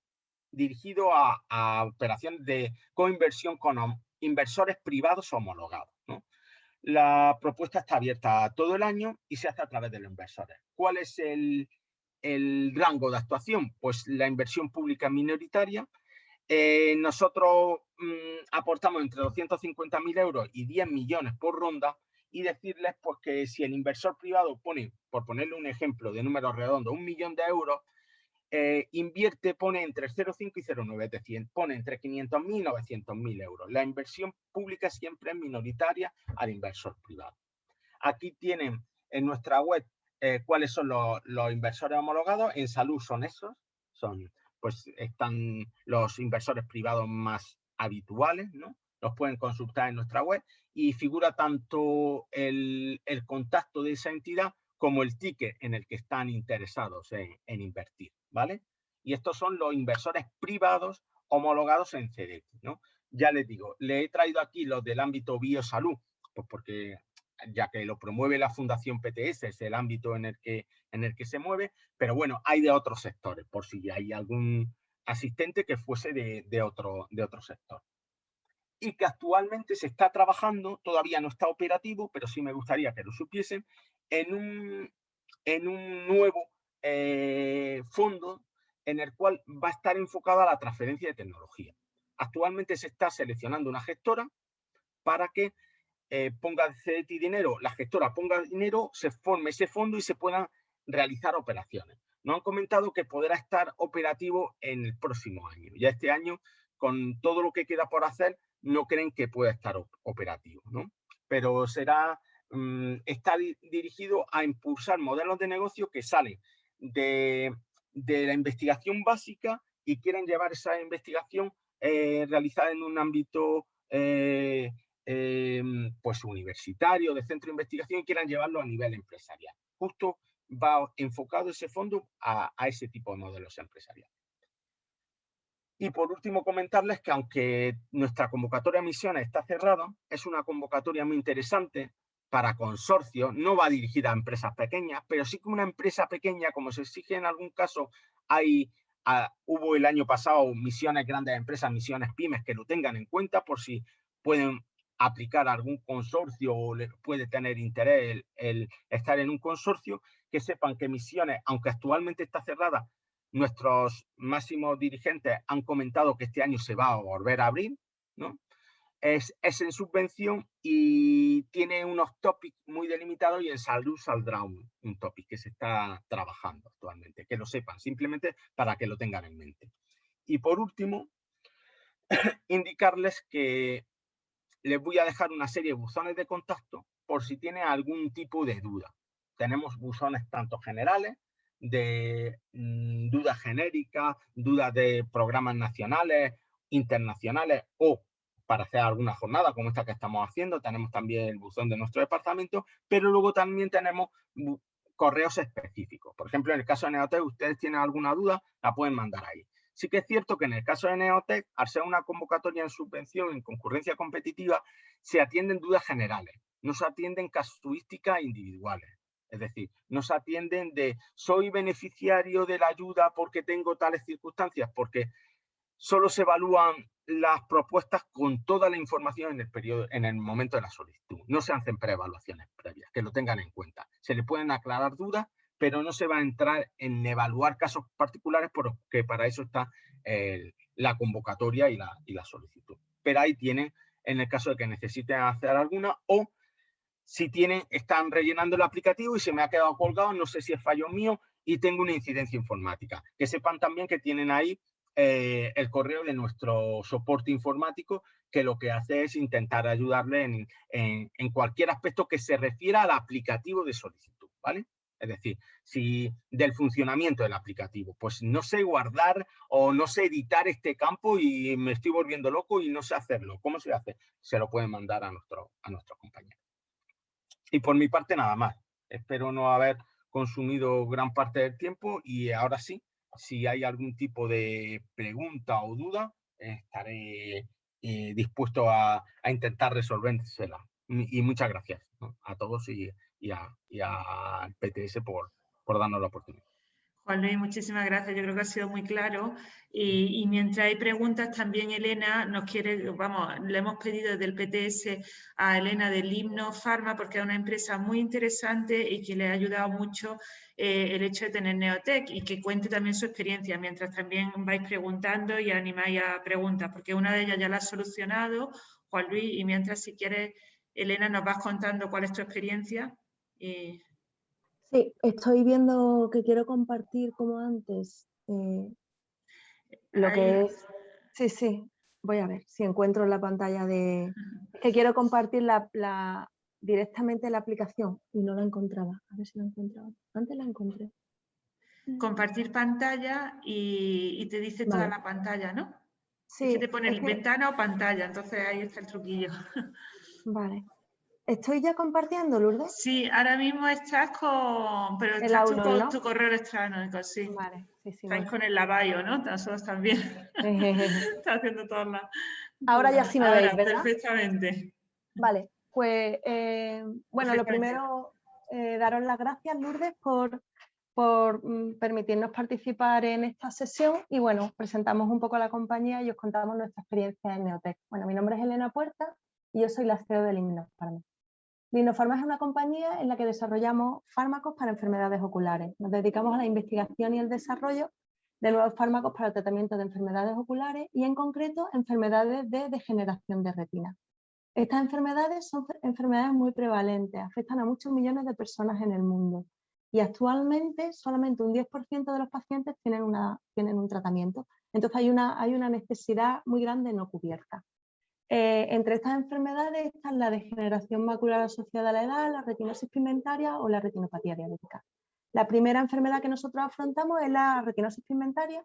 dirigido a, operaciones de coinversión con inversores privados homologados. La propuesta está abierta todo el año y se hace a través de los inversores. ¿Cuál es el, rango de actuación? Pues la inversión pública minoritaria. Eh, nosotros mm, aportamos entre 250.000 euros y 10 millones por ronda y decirles pues, que si el inversor privado pone, por ponerle un ejemplo de número redondo, un millón de euros, eh, invierte, pone entre 0,5 y 0,9, es decir, pone entre 500.000 y 900.000 euros. La inversión pública siempre es minoritaria al inversor privado. Aquí tienen en nuestra web eh, cuáles son los, inversores homologados. En salud son esos, son, pues están los inversores privados más habituales, ¿no? Los pueden consultar en nuestra web y figura tanto el, contacto de esa entidad como el ticket en el que están interesados en invertir. ¿vale? Y estos son los inversores privados homologados en CDX, ¿no? Ya les digo, le he traído aquí los del ámbito biosalud, pues porque ya que lo promueve la Fundación PTS, es el ámbito en el que, en el que se mueve, pero bueno, hay de otros sectores, por si hay algún asistente que fuese de, otro, de otro sector. Y que actualmente se está trabajando, todavía no está operativo, pero sí me gustaría que lo supiesen, en un, en un nuevo eh, fondo en el cual va a estar enfocada la transferencia de tecnología. Actualmente se está seleccionando una gestora para que eh, ponga CDT dinero, la gestora ponga dinero, se forme ese fondo y se puedan realizar operaciones. Nos han comentado que podrá estar operativo en el próximo año. Ya este año, con todo lo que queda por hacer, no creen que pueda estar operativo, ¿no? Pero será, mm, está dirigido a impulsar modelos de negocio que salen de, la investigación básica y quieren llevar esa investigación eh, realizada en un ámbito eh, em, pues universitario, de centro de investigación, y quieran llevarlo a nivel empresarial. Justo va enfocado ese fondo a, a ese tipo de modelos empresariales. Y por último, comentarles que aunque nuestra convocatoria de misiones está cerrada, es una convocatoria muy interesante para consorcios, no va dirigida a empresas pequeñas, pero sí que una empresa pequeña, como se exige en algún caso, hay, ah, hubo el año pasado misiones grandes empresas, misiones pymes, que lo tengan en cuenta por si pueden aplicar algún consorcio o puede tener interés el, estar en un consorcio, que sepan que misiones, aunque actualmente está cerrada, nuestros máximos dirigentes han comentado que este año se va a volver a abrir, ¿no? Es, en subvención y tiene unos topics muy delimitados y en salud saldrá un, un topic que se está trabajando actualmente, que lo sepan, simplemente para que lo tengan en mente. Y por último, [clears throat] indicarles que les voy a dejar una serie de buzones de contacto por si tienen algún tipo de duda. Tenemos buzones tanto generales, de mm, dudas genéricas, dudas de programas nacionales, internacionales o para hacer alguna jornada como esta que estamos haciendo. Tenemos también el buzón de nuestro departamento, pero luego también tenemos correos específicos. Por ejemplo, en el caso de Neotec, ustedes tienen alguna duda, la pueden mandar ahí. Sí que es cierto que en el caso de Neotec, al ser una convocatoria en subvención, en concurrencia competitiva, se atienden dudas generales, no se atienden casuísticas individuales. Es decir, no se atienden de soy beneficiario de la ayuda porque tengo tales circunstancias, porque solo se evalúan las propuestas con toda la información en el periodo, en el momento de la solicitud. No se hacen preevaluaciones previas, que lo tengan en cuenta. Se le pueden aclarar dudas, pero no se va a entrar en evaluar casos particulares porque para eso está la convocatoria y la, y la solicitud. Pero ahí tienen, en el caso de que necesiten hacer alguna o si tienen, están rellenando el aplicativo y se me ha quedado colgado, no sé si es fallo mío y tengo una incidencia informática. Que sepan también que tienen ahí eh, el correo de nuestro soporte informático, que lo que hace es intentar ayudarle en, cualquier aspecto que se refiera al aplicativo de solicitud, ¿vale? Es decir, si del funcionamiento del aplicativo, pues no sé guardar o no sé editar este campo y me estoy volviendo loco y no sé hacerlo. ¿Cómo se hace? Se lo pueden mandar a, nuestro, a nuestros compañeros. Y por mi parte nada más. Espero no haber consumido gran parte del tiempo y ahora sí, si hay algún tipo de pregunta o duda, estaré eh, dispuesto a, intentar resolvérsela. Y muchas gracias a todos y, y, al PTS por, por darnos la oportunidad. Juan Luis, muchísimas gracias. Yo creo que ha sido muy claro. Y, mientras hay preguntas, también Elena nos quiere, vamos, le hemos pedido desde el PTS a Elena del Himno Pharma, porque es una empresa muy interesante y que le ha ayudado mucho eh, el hecho de tener Neotec y que cuente también su experiencia, mientras también vais preguntando y animáis a preguntas, porque una de ellas ya la ha solucionado, Juan Luis, y mientras si quieres, Elena, nos vas contando cuál es tu experiencia. Sí, estoy viendo que quiero compartir como antes eh, lo que es... Sí, sí, voy a ver si encuentro la pantalla de... que quiero compartir la, directamente la aplicación y no la encontraba. A ver si la encontraba. Antes la encontré. Compartir pantalla y, te dice toda la pantalla, ¿no? Sí. te pone ventana o pantalla, entonces ahí está el truquillo. Vale. ¿Estoy ya compartiendo, Lourdes? Sí, ahora mismo estás con... Pero estás tú con tu correo electrónico, sí. Vale, sí, sí. Estás con el lavayo, ¿no? Nosotros también. [laughs] Estás haciendo todas las... Ahora ya sí me veis, ¿verdad? Perfectamente. Vale, pues eh, bueno, lo primero, eh, daros las gracias, Lourdes, por, por mm, permitirnos participar en esta sesión y bueno, presentamos un poco a la compañía y os contamos nuestra experiencia en Neotec. Bueno, mi nombre es Elena Puerta y yo soy la CEO del mí. Linofarma es una compañía en la que desarrollamos fármacos para enfermedades oculares. Nos dedicamos a la investigación y el desarrollo de nuevos fármacos para el tratamiento de enfermedades oculares y en concreto enfermedades de degeneración de retina. Estas enfermedades son enfermedades muy prevalentes, afectan a muchos millones de personas en el mundo y actualmente solamente un 10% de los pacientes tienen, una, tienen un tratamiento. Entonces hay una, hay una necesidad muy grande no cubierta. Eh, entre estas enfermedades están la degeneración macular asociada a la edad, la retinosis pigmentaria o la retinopatía diabética. La primera enfermedad que nosotros afrontamos es la retinosis pigmentaria,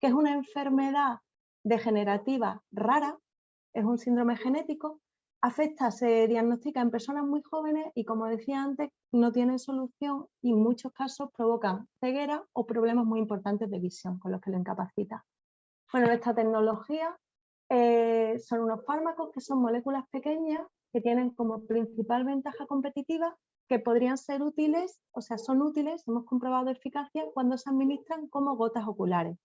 que es una enfermedad degenerativa rara, es un síndrome genético, afecta, se diagnostica en personas muy jóvenes y como decía antes, no tiene solución y en muchos casos provocan ceguera o problemas muy importantes de visión con los que lo incapacita. Bueno, esta tecnología eh, son unos fármacos que son moléculas pequeñas que tienen como principal ventaja competitiva que podrían ser útiles, o sea, son útiles, hemos comprobado eficacia cuando se administran como gotas oculares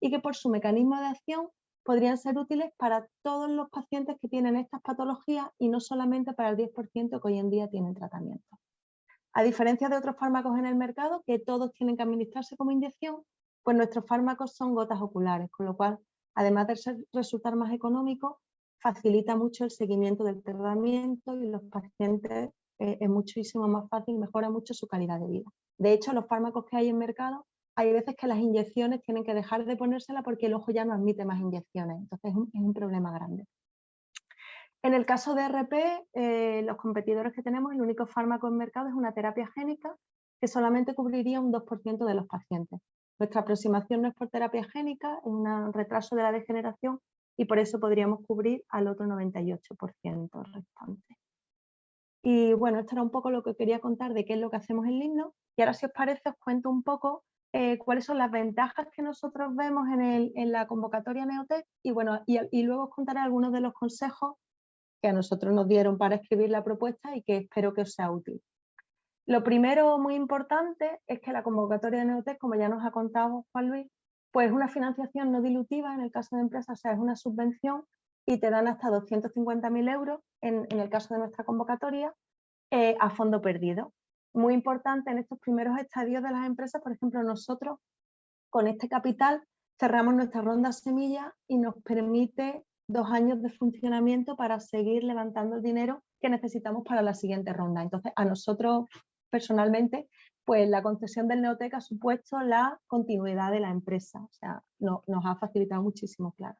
y que por su mecanismo de acción podrían ser útiles para todos los pacientes que tienen estas patologías y no solamente para el 10% que hoy en día tienen tratamiento. A diferencia de otros fármacos en el mercado, que todos tienen que administrarse como inyección, pues nuestros fármacos son gotas oculares, con lo cual además de resultar más económico, facilita mucho el seguimiento del tratamiento y los pacientes eh, es muchísimo más fácil, mejora mucho su calidad de vida. De hecho, los fármacos que hay en mercado, hay veces que las inyecciones tienen que dejar de ponérsela porque el ojo ya no admite más inyecciones, entonces es un, problema grande. En el caso de RP, eh, los competidores que tenemos, el único fármaco en mercado es una terapia génica que solamente cubriría un 2% de los pacientes. Nuestra aproximación no es por terapia génica, es un retraso de la degeneración y por eso podríamos cubrir al otro 98% restante. Y bueno, esto era un poco lo que quería contar de qué es lo que hacemos en Ligno. Y ahora si os parece os cuento un poco eh, cuáles son las ventajas que nosotros vemos en, la convocatoria Neotec y, bueno, y, luego os contaré algunos de los consejos que a nosotros nos dieron para escribir la propuesta y que espero que os sea útil. Lo primero muy importante es que la convocatoria de Neotec, como ya nos ha contado Juan Luis, pues es una financiación no dilutiva en el caso de empresas, o sea, es una subvención y te dan hasta 250.000 euros en, el caso de nuestra convocatoria eh, a fondo perdido. Muy importante en estos primeros estadios de las empresas, por ejemplo, nosotros con este capital cerramos nuestra ronda semilla y nos permite dos años de funcionamiento para seguir levantando el dinero que necesitamos para la siguiente ronda. Entonces, a nosotros personalmente, pues la concesión del Neotec ha supuesto la continuidad de la empresa, o sea, nos ha facilitado muchísimo, claro.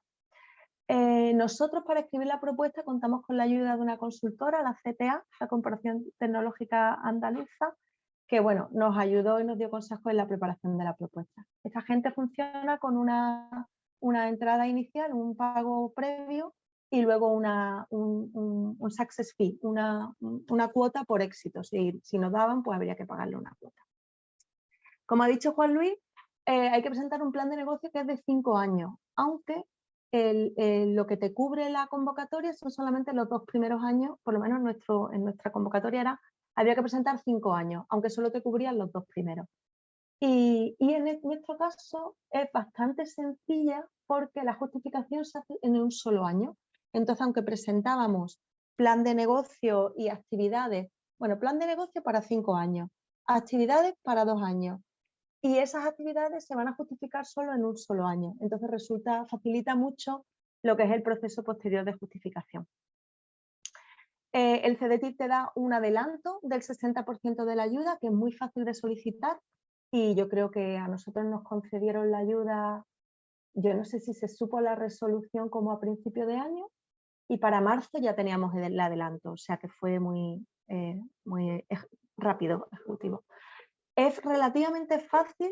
Eh, nosotros para escribir la propuesta contamos con la ayuda de una consultora, la CTA, la Corporación Tecnológica Andaluza, que bueno, nos ayudó y nos dio consejos en la preparación de la propuesta. Esta gente funciona con una, una entrada inicial, un pago previo y luego una, un, un, success fee, una, una, cuota por éxito. Si, si nos daban, pues habría que pagarle una cuota. Como ha dicho Juan Luis, eh, hay que presentar un plan de negocio que es de cinco años, aunque lo que te cubre la convocatoria son solamente los dos primeros años, por lo menos nuestro, en nuestra convocatoria era, había que presentar cinco años, aunque solo te cubrían los dos primeros. Y, en nuestro caso es bastante sencilla porque la justificación se hace en un solo año. Entonces, aunque presentábamos plan de negocio y actividades, bueno, plan de negocio para cinco años, actividades para dos años, y esas actividades se van a justificar solo en un solo año. Entonces resulta, facilita mucho lo que es el proceso posterior de justificación. Eh, el CDTIP te da un adelanto del 60% de la ayuda, que es muy fácil de solicitar y yo creo que a nosotros nos concedieron la ayuda, yo no sé si se supo la resolución como a principio de año y para marzo ya teníamos el adelanto, o sea que fue muy, eh, muy rápido, ejecutivo. Es relativamente fácil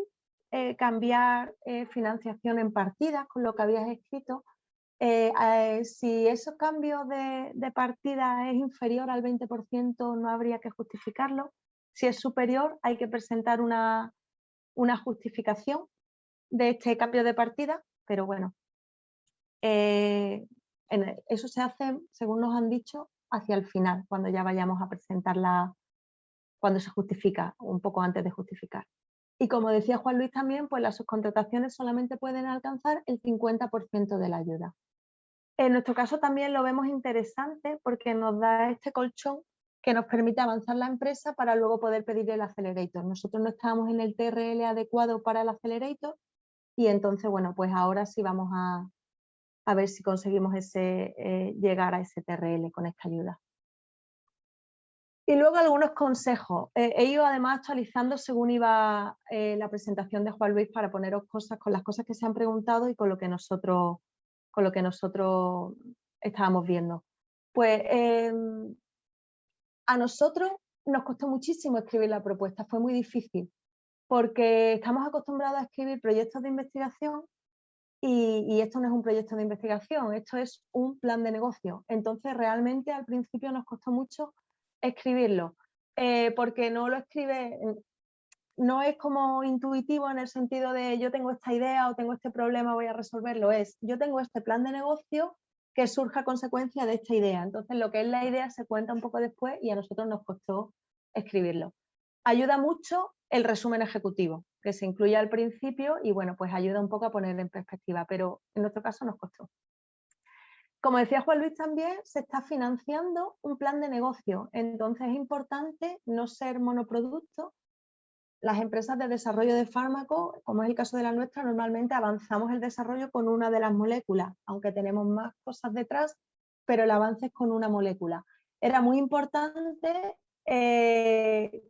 eh, cambiar eh, financiación en partidas con lo que habías escrito. Eh, si esos cambios de, de, partida es inferior al 20% no habría que justificarlo. Si es superior hay que presentar una, una justificación de este cambio de partida, pero bueno, eso se hace, según nos han dicho, hacia el final, cuando ya vayamos a presentar la, cuando se justifica, un poco antes de justificar. Y como decía Juan Luis también, pues las subcontrataciones solamente pueden alcanzar el 50% de la ayuda. En nuestro caso también lo vemos interesante porque nos da este colchón que nos permite avanzar la empresa para luego poder pedir el accelerator. Nosotros no estábamos en el TRL adecuado para el accelerator y entonces, bueno, pues ahora sí vamos a, ver si conseguimos ese, eh, llegar a ese TRL con esta ayuda. Y luego algunos consejos. He ido además actualizando según iba eh, la presentación de Juan Luis para poneros cosas con las cosas que se han preguntado y con lo que nosotros, con lo que nosotros estábamos viendo. Pues em, a nosotros nos costó muchísimo escribir la propuesta, fue muy difícil, porque estamos acostumbrados a escribir proyectos de investigación y, esto no es un proyecto de investigación, esto es un plan de negocio. Entonces realmente al principio nos costó mucho escribirlo, eh, porque no lo escribe, no es como intuitivo en el sentido de yo tengo esta idea o tengo este problema, voy a resolverlo, es yo tengo este plan de negocio que surja a consecuencia de esta idea. Entonces lo que es la idea se cuenta un poco después y a nosotros nos costó escribirlo. Ayuda mucho el resumen ejecutivo, que se incluye al principio y bueno, pues ayuda un poco a poner en perspectiva, pero en nuestro caso nos costó. Como decía Juan Luis también, se está financiando un plan de negocio, entonces es importante no ser monoproducto. Las empresas de desarrollo de fármacos, como es el caso de la nuestra, normalmente avanzamos el desarrollo con una de las moléculas, aunque tenemos más cosas detrás, pero el avance es con una molécula. Era muy importante eh,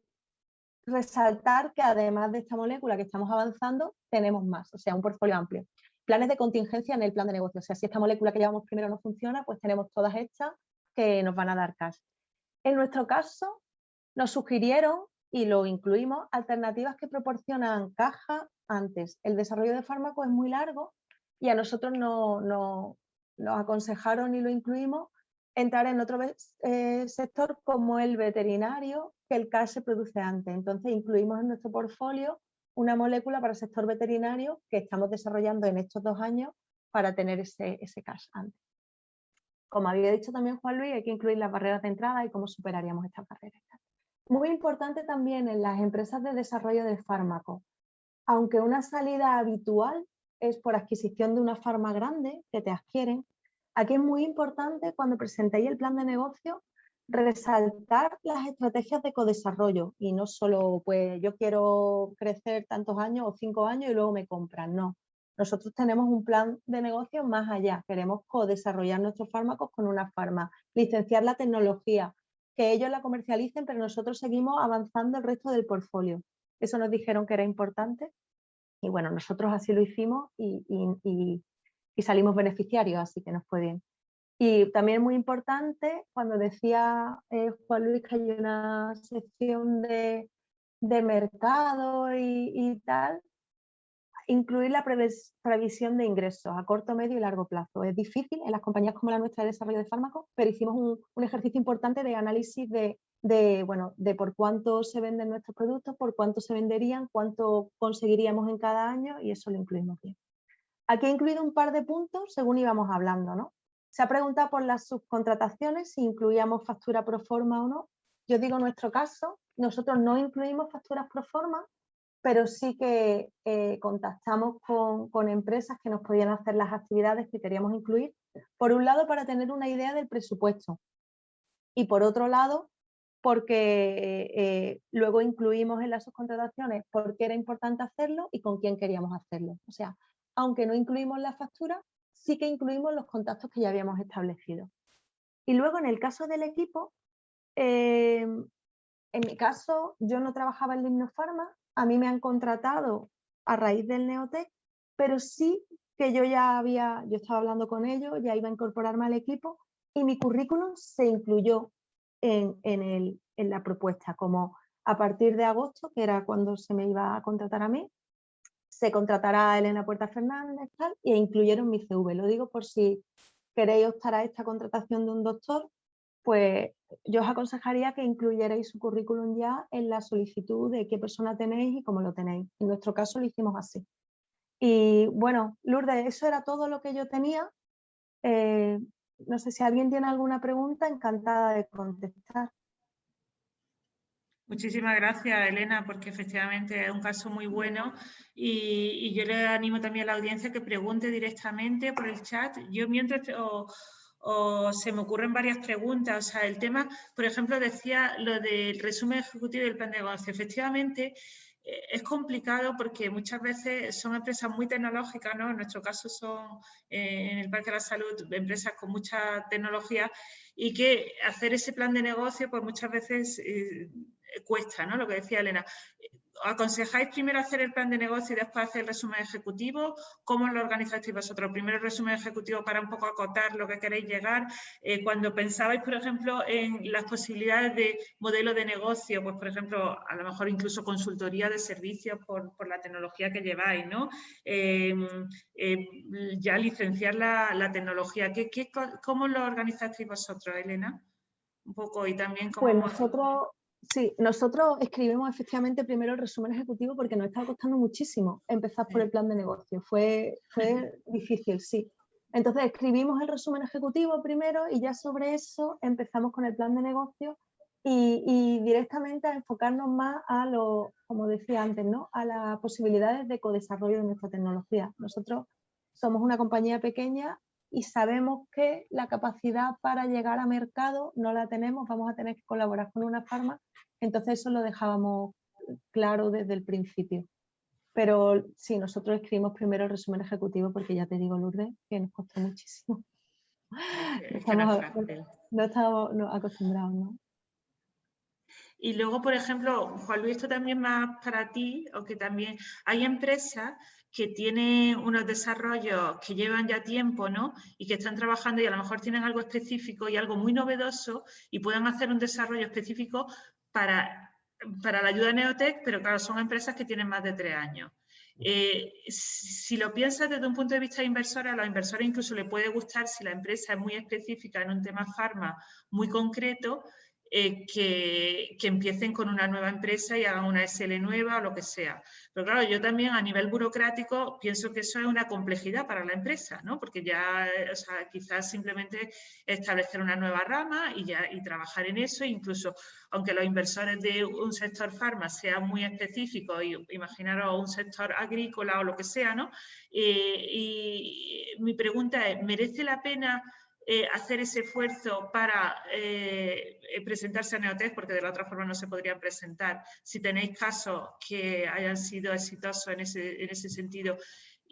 resaltar que además de esta molécula que estamos avanzando, tenemos más, o sea, un portfolio amplio planes de contingencia en el plan de negocio. O sea, si esta molécula que llevamos primero no funciona, pues tenemos todas estas que nos van a dar cash. En nuestro caso, nos sugirieron, y lo incluimos, alternativas que proporcionan caja antes. El desarrollo de fármacos es muy largo y a nosotros no, no, nos aconsejaron y lo incluimos entrar en otro eh, sector como el veterinario, que el cash se produce antes. Entonces incluimos en nuestro portfolio una molécula para el sector veterinario que estamos desarrollando en estos dos años para tener ese, ese antes. Como había dicho también Juan Luis, hay que incluir las barreras de entrada y cómo superaríamos estas barreras. Muy importante también en las empresas de desarrollo de fármacos. Aunque una salida habitual es por adquisición de una farma grande que te adquieren, aquí es muy importante cuando presentéis el plan de negocio resaltar las estrategias de codesarrollo y no solo pues yo quiero crecer tantos años o cinco años y luego me compran, no. Nosotros tenemos un plan de negocio más allá, queremos codesarrollar nuestros fármacos con una farma, licenciar la tecnología, que ellos la comercialicen, pero nosotros seguimos avanzando el resto del portfolio. Eso nos dijeron que era importante y bueno, nosotros así lo hicimos y, salimos beneficiarios, así que nos fue bien. Y también muy importante, cuando decía eh, Juan Luis que hay una sección de, mercado y, tal, incluir la previsión de ingresos a corto, medio y largo plazo. Es difícil en las compañías como la nuestra de desarrollo de fármacos, pero hicimos un ejercicio importante de análisis de, de, bueno, de por cuánto se venden nuestros productos, por cuánto se venderían, cuánto conseguiríamos en cada año y eso lo incluimos bien. Aquí he incluido un par de puntos según íbamos hablando. ¿no? Se ha preguntado por las subcontrataciones, si incluíamos factura pro forma o no. Yo digo nuestro caso, nosotros no incluimos facturas pro forma, pero sí que eh, contactamos con, con, empresas que nos podían hacer las actividades que queríamos incluir. Por un lado, para tener una idea del presupuesto. Y por otro lado, porque eh, luego incluimos en las subcontrataciones por qué era importante hacerlo y con quién queríamos hacerlo. O sea, aunque no incluimos la factura, sí que incluimos los contactos que ya habíamos establecido. Y luego en el caso del equipo, eh, en mi caso yo no trabajaba en Limnofarma, a mí me han contratado a raíz del Neotec, pero sí que yo ya había, yo estaba hablando con ellos, ya iba a incorporarme al equipo y mi currículum se incluyó en, la propuesta, como a partir de agosto, que era cuando se me iba a contratar a mí, se contratará a Elena Puerta Fernández tal, e incluyeron mi CV. Lo digo por si queréis optar a esta contratación de un doctor, pues yo os aconsejaría que incluyerais su currículum ya en la solicitud de qué persona tenéis y cómo lo tenéis. En nuestro caso lo hicimos así. Y bueno, Lourdes, eso era todo lo que yo tenía. Eh, no sé si alguien tiene alguna pregunta, encantada de contestar. Muchísimas gracias, Elena, porque efectivamente es un caso muy bueno y, yo le animo también a la audiencia que pregunte directamente por el chat. Yo mientras se me ocurren varias preguntas, o sea, el tema, por ejemplo, decía lo del resumen ejecutivo del plan de negocio. Efectivamente, eh, es complicado porque muchas veces son empresas muy tecnológicas, ¿no? En nuestro caso son eh, en el Parque de la Salud empresas con mucha tecnología y que hacer ese plan de negocio pues muchas veces eh, cuesta, ¿no? Lo que decía Elena. ¿Aconsejáis primero hacer el plan de negocio y después hacer el resumen ejecutivo? ¿Cómo lo organizasteis vosotros? Primero el resumen ejecutivo para un poco acotar lo que queréis llegar. Eh, cuando pensabais, por ejemplo, en las posibilidades de modelo de negocio, pues por ejemplo, a lo mejor incluso consultoría de servicios por, la tecnología que lleváis, ¿no? Em, em, ya licenciar la, tecnología. ¿Qué, cómo lo organizasteis vosotros, Elena? Un poco y también cómo... Pues nosotros Sí, nosotros escribimos efectivamente primero el resumen ejecutivo porque nos estaba costando muchísimo empezar por el plan de negocio. Fue, fue difícil, sí. Entonces escribimos el resumen ejecutivo primero y ya sobre eso empezamos con el plan de negocio y, directamente a enfocarnos más a lo, como decía antes, ¿no? a las posibilidades de codesarrollo de nuestra tecnología. Nosotros somos una compañía pequeña y sabemos que la capacidad para llegar a mercado no la tenemos, vamos a tener que colaborar con una farma, entonces eso lo dejábamos claro desde el principio. Pero sí, nosotros escribimos primero el resumen ejecutivo porque ya te digo, Lourdes, que nos costó muchísimo. [laughs] no, estamos, acostumbrados, ¿no? Y luego, por ejemplo, Juan Luis, esto también más para ti, o que también hay empresas que tienen unos desarrollos que llevan ya tiempo ¿no? y que están trabajando y a lo mejor tienen algo específico y algo muy novedoso y puedan hacer un desarrollo específico para, para la ayuda Neotec, pero claro, son empresas que tienen más de tres años. Eh, si lo piensas desde un punto de vista inversor, a los inversores incluso le puede gustar si la empresa es muy específica en un tema farma muy concreto, eh, que, empiecen con una nueva empresa y hagan una SL nueva o lo que sea. Pero claro, yo también a nivel burocrático pienso que eso es una complejidad para la empresa, ¿no? Porque ya, o sea, quizás simplemente establecer una nueva rama y, ya, y trabajar en eso, incluso aunque los inversores de un sector farma sean muy específicos, y imaginaros un sector agrícola o lo que sea, ¿no? Eh, y mi pregunta es, ¿merece la pena eh, hacer ese esfuerzo para eh, presentarse a Neotec, porque de la otra forma no se podrían presentar, si tenéis casos que hayan sido exitosos en ese, en ese sentido,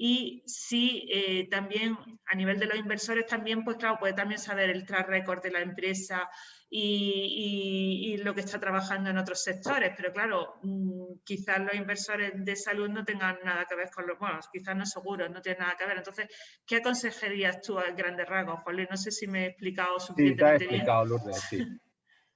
y sí, eh, también a nivel de los inversores también, pues claro, puede también saber el track record de la empresa y, lo que está trabajando en otros sectores, pero claro, mm, quizás los inversores de salud no tengan nada que ver con los, bueno, quizás no seguro, no tienen nada que ver. Entonces, ¿qué aconsejarías tú a grandes rasgos, Juan No sé si me he explicado suficientemente sí, te he explicado, Lourdes, sí. [laughs]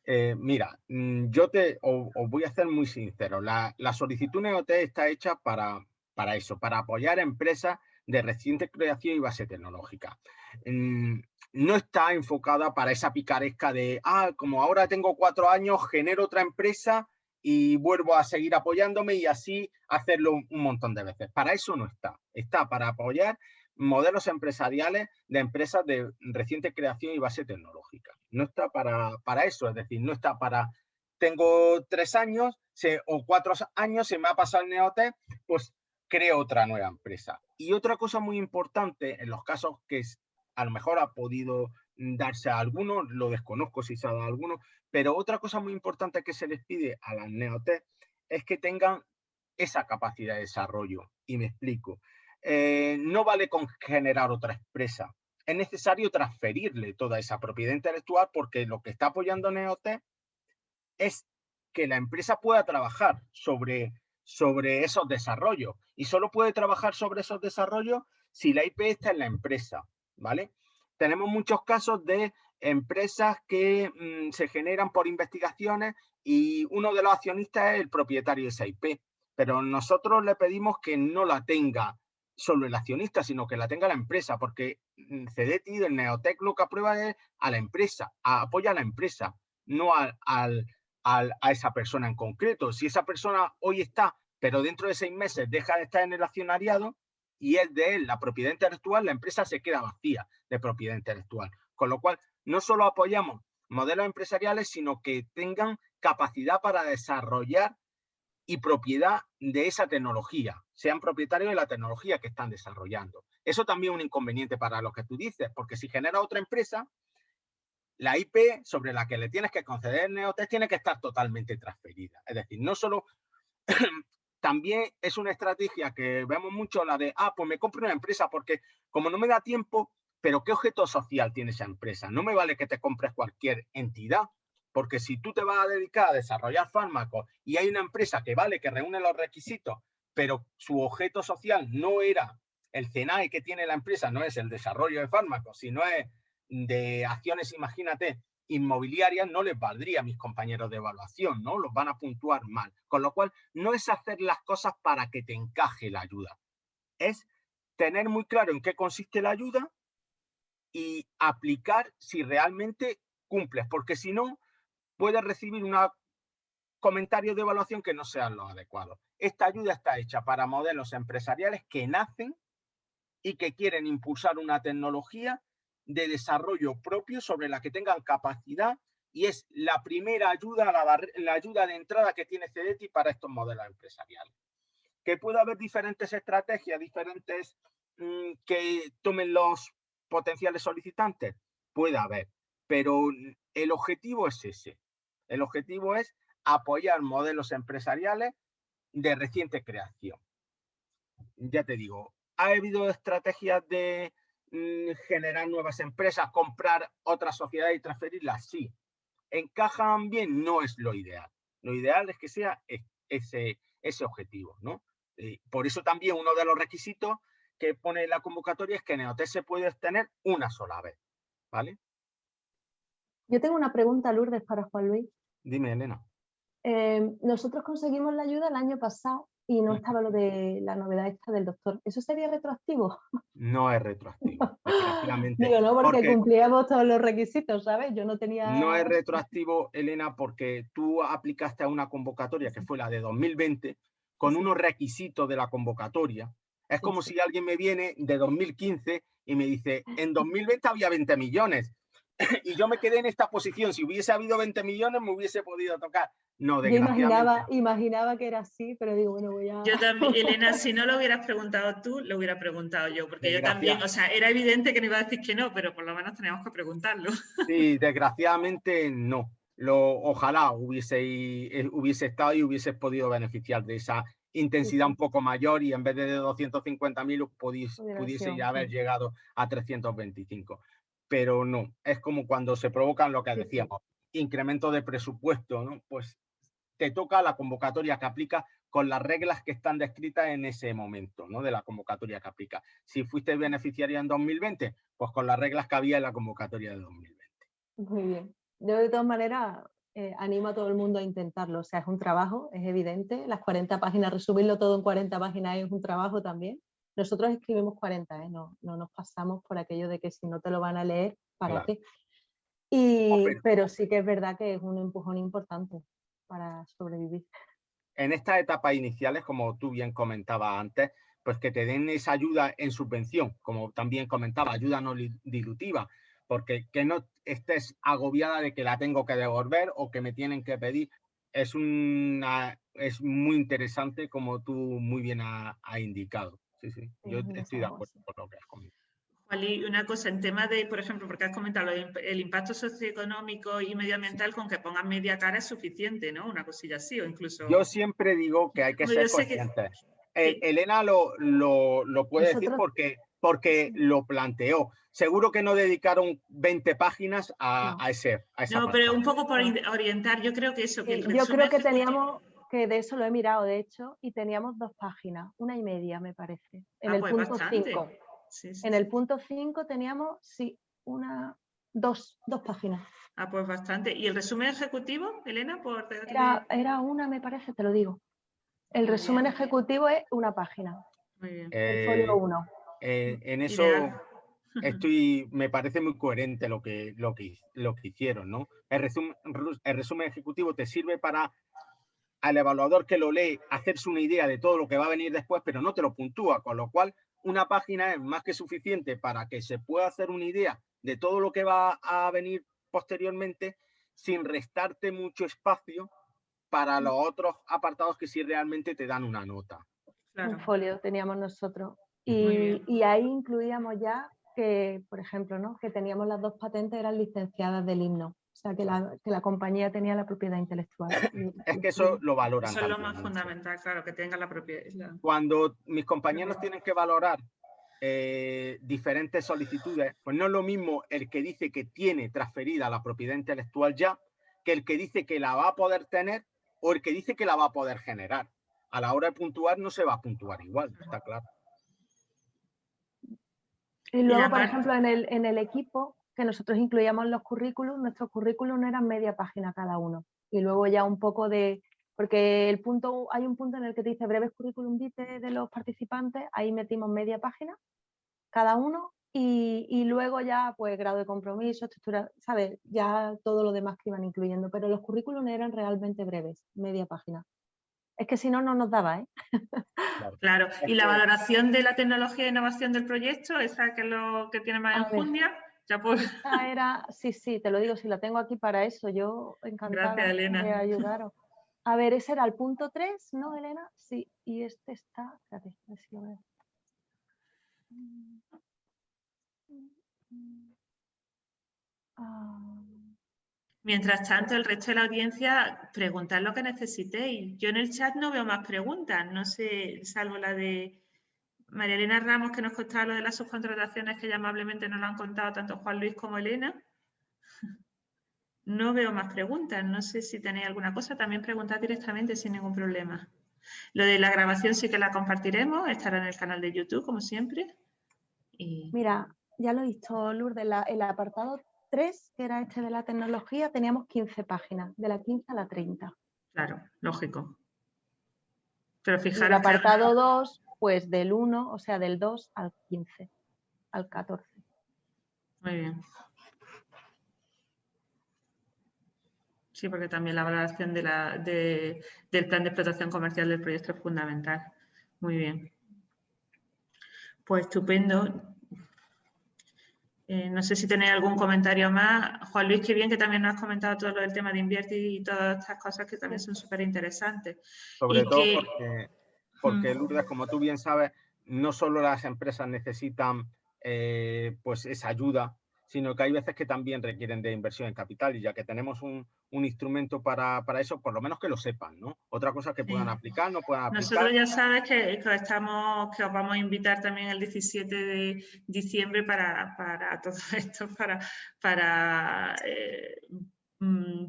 Eh, mira, mm, yo te os, voy a ser muy sincero. La, la solicitud NEOT está hecha para, para eso, para apoyar empresas de reciente creación y base tecnológica. Mm, no está enfocada para esa picaresca de, ah, como ahora tengo cuatro años, genero otra empresa y vuelvo a seguir apoyándome y así hacerlo un montón de veces. Para eso no está. Está para apoyar modelos empresariales de empresas de reciente creación y base tecnológica. No está para, para eso, es decir, no está para, tengo tres años o cuatro años, se me ha pasado el Neotec, pues creo otra nueva empresa. Y otra cosa muy importante en los casos que a lo mejor ha podido darse a algunos, lo desconozco si se ha dado a algunos, pero otra cosa muy importante que se les pide a las Neotec es que tengan esa capacidad de desarrollo. Y me explico. Eh, no vale con generar otra empresa. Es necesario transferirle toda esa propiedad intelectual porque lo que está apoyando Neotec es que la empresa pueda trabajar sobre, sobre esos desarrollos y solo puede trabajar sobre esos desarrollos si la IP está en la empresa, ¿vale? Tenemos muchos casos de empresas que mm, se generan por investigaciones y uno de los accionistas es el propietario de esa IP, pero nosotros le pedimos que no la tenga solo el accionista, sino que la tenga la empresa, porque mm, CDT del Neotec lo que aprueba es a la empresa, apoya a la empresa, no al, a esa persona en concreto. Si esa persona hoy está, pero dentro de seis meses deja de estar en el accionariado y es de él la propiedad intelectual, la empresa se queda vacía de propiedad intelectual. Con lo cual, no solo apoyamos modelos empresariales, sino que tengan capacidad para desarrollar y propiedad de esa tecnología, sean propietarios de la tecnología que están desarrollando. Eso también es un inconveniente para lo que tú dices, porque si genera otra empresa, la IP sobre la que le tienes que conceder neotest tiene que estar totalmente transferida. Es decir, no solo... [clears throat] también es una estrategia que vemos mucho la de, ah, pues me compro una empresa porque como no me da tiempo, pero ¿qué objeto social tiene esa empresa? No me vale que te compres cualquier entidad, porque si tú te vas a dedicar a desarrollar fármacos y hay una empresa que vale, que reúne los requisitos, pero su objeto social no era el CENAE que tiene la empresa, no es el desarrollo de fármacos, sino es de acciones, imagínate, inmobiliarias, no les valdría a mis compañeros de evaluación, ¿no? Los van a puntuar mal. Con lo cual, no es hacer las cosas para que te encaje la ayuda. Es tener muy claro en qué consiste la ayuda y aplicar si realmente cumples, porque si no, puede recibir un comentario de evaluación que no sean los adecuados. Esta ayuda está hecha para modelos empresariales que nacen y que quieren impulsar una tecnología de desarrollo propio sobre la que tengan capacidad y es la primera ayuda, la, ayuda de entrada que tiene CEDETI para estos modelos empresariales. Que puede haber diferentes estrategias, diferentes mm, que tomen los potenciales solicitantes, puede haber, pero el objetivo es ese, el objetivo es apoyar modelos empresariales de reciente creación. Ya te digo, ha habido estrategias de generar nuevas empresas, comprar otras sociedades y transferirlas, sí. ¿Encajan bien? No es lo ideal. Lo ideal es que sea ese, ese objetivo, ¿no? por eso también uno de los requisitos que pone la convocatoria es que Neotes se puede obtener una sola vez, ¿vale? Yo tengo una pregunta, Lourdes, para Juan Luis. Dime, Elena. Eh, nosotros conseguimos la ayuda el año pasado y no estaba lo de la novedad esta del doctor. ¿Eso sería retroactivo? No es retroactivo, [laughs] Digo, no, porque, cumplíamos todos los requisitos, ¿sabes? Yo no tenía... No es retroactivo, Elena, porque tú aplicaste a una convocatoria que fue la de 2020 con unos requisitos de la convocatoria. Es como si alguien me viene de 2015 y me dice, en 2020 había 20 millones [clears throat] y yo me quedé en esta posición. Si hubiese habido 20 millones, me hubiese podido tocar. No, de imaginaba, imaginaba que era así, pero digo, bueno, voy a... Yo también, [laughs] Elena, si no lo hubieras preguntado tú, lo hubiera preguntado yo, porque yo también, o sea, era evidente que no iba a decir que no, pero por lo menos teníamos que preguntarlo. [laughs] Sí, desgraciadamente no. lo, ojalá hubiese, eh, hubiese estado y hubiese podido beneficiar de esa intensidad un poco mayor y en vez de 250.000 pudiese, pudiese ya haber llegado a 325. Pero no, es como cuando se provocan lo que decíamos, incremento de presupuesto, ¿no? Pues te toca la convocatoria que aplica con las reglas que están descritas en ese momento, ¿no? De la convocatoria que aplica. Si fuiste beneficiaria en 2020, pues con las reglas que había en la convocatoria de 2020. Muy bien. Yo de todas maneras eh, animo a todo el mundo a intentarlo. O sea, es un trabajo, es evidente. Las 40 páginas, resumirlo todo en 40 páginas es un trabajo también. Nosotros escribimos 40, ¿eh? no, no nos pasamos por aquello de que si no te lo van a leer, ¿para qué? Y, pero sí que es verdad que es un empujón importante para sobrevivir. En estas etapas iniciales, como tú bien comentabas antes, pues que te den esa ayuda en subvención, como también comentaba, ayuda no dilutiva, porque que no estés agobiada de que la tengo que devolver o que me tienen que pedir. Es, una, es muy interesante como tú muy bien has ha indicado. Sí, sí, yo estoy de acuerdo con lo que has comentado. Y una cosa, en tema de, por ejemplo, porque has comentado el impacto socioeconómico y medioambital, con que pongan media cara es suficiente, ¿no? Una cosilla así, o incluso... Yo siempre digo que hay que ser conscientes. Eh, Elena lo, lo, lo puede decir porque porque lo planteó. Seguro que no dedicaron 20 páginas a, a ese. A no, pero un poco por orientar, yo creo que eso. Que yo creo que teníamos, que de eso lo he mirado, de hecho, y teníamos dos páginas, una y media, me parece, en ah, el pues punto 5. En el punto 5 teníamos, sí, una, dos, dos páginas. Ah, pues bastante. ¿Y el resumen ejecutivo, Elena? Por... Era, era una, me parece, te lo digo. El resumen ejecutivo es una página. Muy bien. El folio 1. Eh, en eso [laughs] estoy, me parece muy coherente lo que, lo que, lo que hicieron, ¿no? El resumen, el resumen ejecutivo te sirve para al evaluador que lo lee hacerse una idea de todo lo que va a venir después, pero no te lo puntúa, con lo cual una página es más que suficiente para que se pueda hacer una idea de todo lo que va a venir posteriormente sin restarte mucho espacio para los otros apartados que sí realmente te dan una nota. Un folio teníamos nosotros. Y, ahí incluíamos ya que, por ejemplo, ¿no? que teníamos las dos patentes eran licenciadas del himno. O sea, que la, que la compañía tenía la propiedad intelectual. es que eso lo valoran. Eso es lo más fundamental, claro, que tenga la propiedad. Cuando mis compañeros tienen que valorar eh, diferentes solicitudes, pues no es lo mismo el que dice que tiene transferida la propiedad intelectual ya, que el que dice que la va a poder tener o el que dice que la va a poder generar. A la hora de puntuar no se va a puntuar igual, está claro. Y luego, por ejemplo, en el, en el equipo que nosotros incluíamos los currículums, nuestros currículums eran media página cada uno. Y luego ya un poco de, porque el punto, hay un punto en el que te dice breves currículum vitae de los participantes, ahí metimos media página cada uno y, y, luego ya pues grado de compromiso, estructura, ¿sabes? Ya todo lo demás que iban incluyendo, pero los currículums eran realmente breves, media página. Es que si no, no nos daba, ¿eh? Claro. ¿Y la valoración de la tecnología e innovación del proyecto, esa que es lo que tiene más enjundia? Ya era, sí, sí, te lo digo, si la tengo aquí para eso, yo encantada de ayudaros. A ver, ese era el punto 3, ¿no, Elena? Sí, y este está, espérate, a ver si lo veo. Ah. Mientras tanto, el resto de la audiencia, preguntad lo que necesitéis. Yo en el chat no veo más preguntas, no sé, salvo la de María Elena Ramos, que nos contaba lo de las subcontrataciones, que ya amablemente nos lo han contado tanto Juan Luis como Elena. No veo más preguntas, no sé si tenéis alguna cosa, también preguntad directamente sin ningún problema. Lo de la grabación sí que la compartiremos, estará en el canal de YouTube, como siempre. Mira, ya lo he visto, Lourdes, el apartado que era este de la tecnología, teníamos 15 páginas, de la 15 a la 30. Claro, lógico. Pero fijaros. El apartado 2, pues del 1, o sea, del 2 al 15, al 14. Muy bien. Sí, porque también la valoración de la, del plan de explotación comercial del proyecto es fundamental. Muy bien. Pues estupendo. Eh, no sé si tenéis algún comentario más. Juan Luis, qué bien que también nos has comentado todo lo del tema de invertir y todas estas cosas que también son súper interesantes. Sobre todo porque, Lourdes, como tú bien sabes, no solo las empresas necesitan eh, pues esa ayuda, sino que hay veces que también requieren de inversión en capital y ya que tenemos un, instrumento para, eso, por lo menos que lo sepan, ¿no? Otra cosa que puedan aplicar, no puedan aplicar. Nosotros ya sabes que, estamos, que os vamos a invitar también el 17 de diciembre para, [laughs] todo esto, para, para, eh,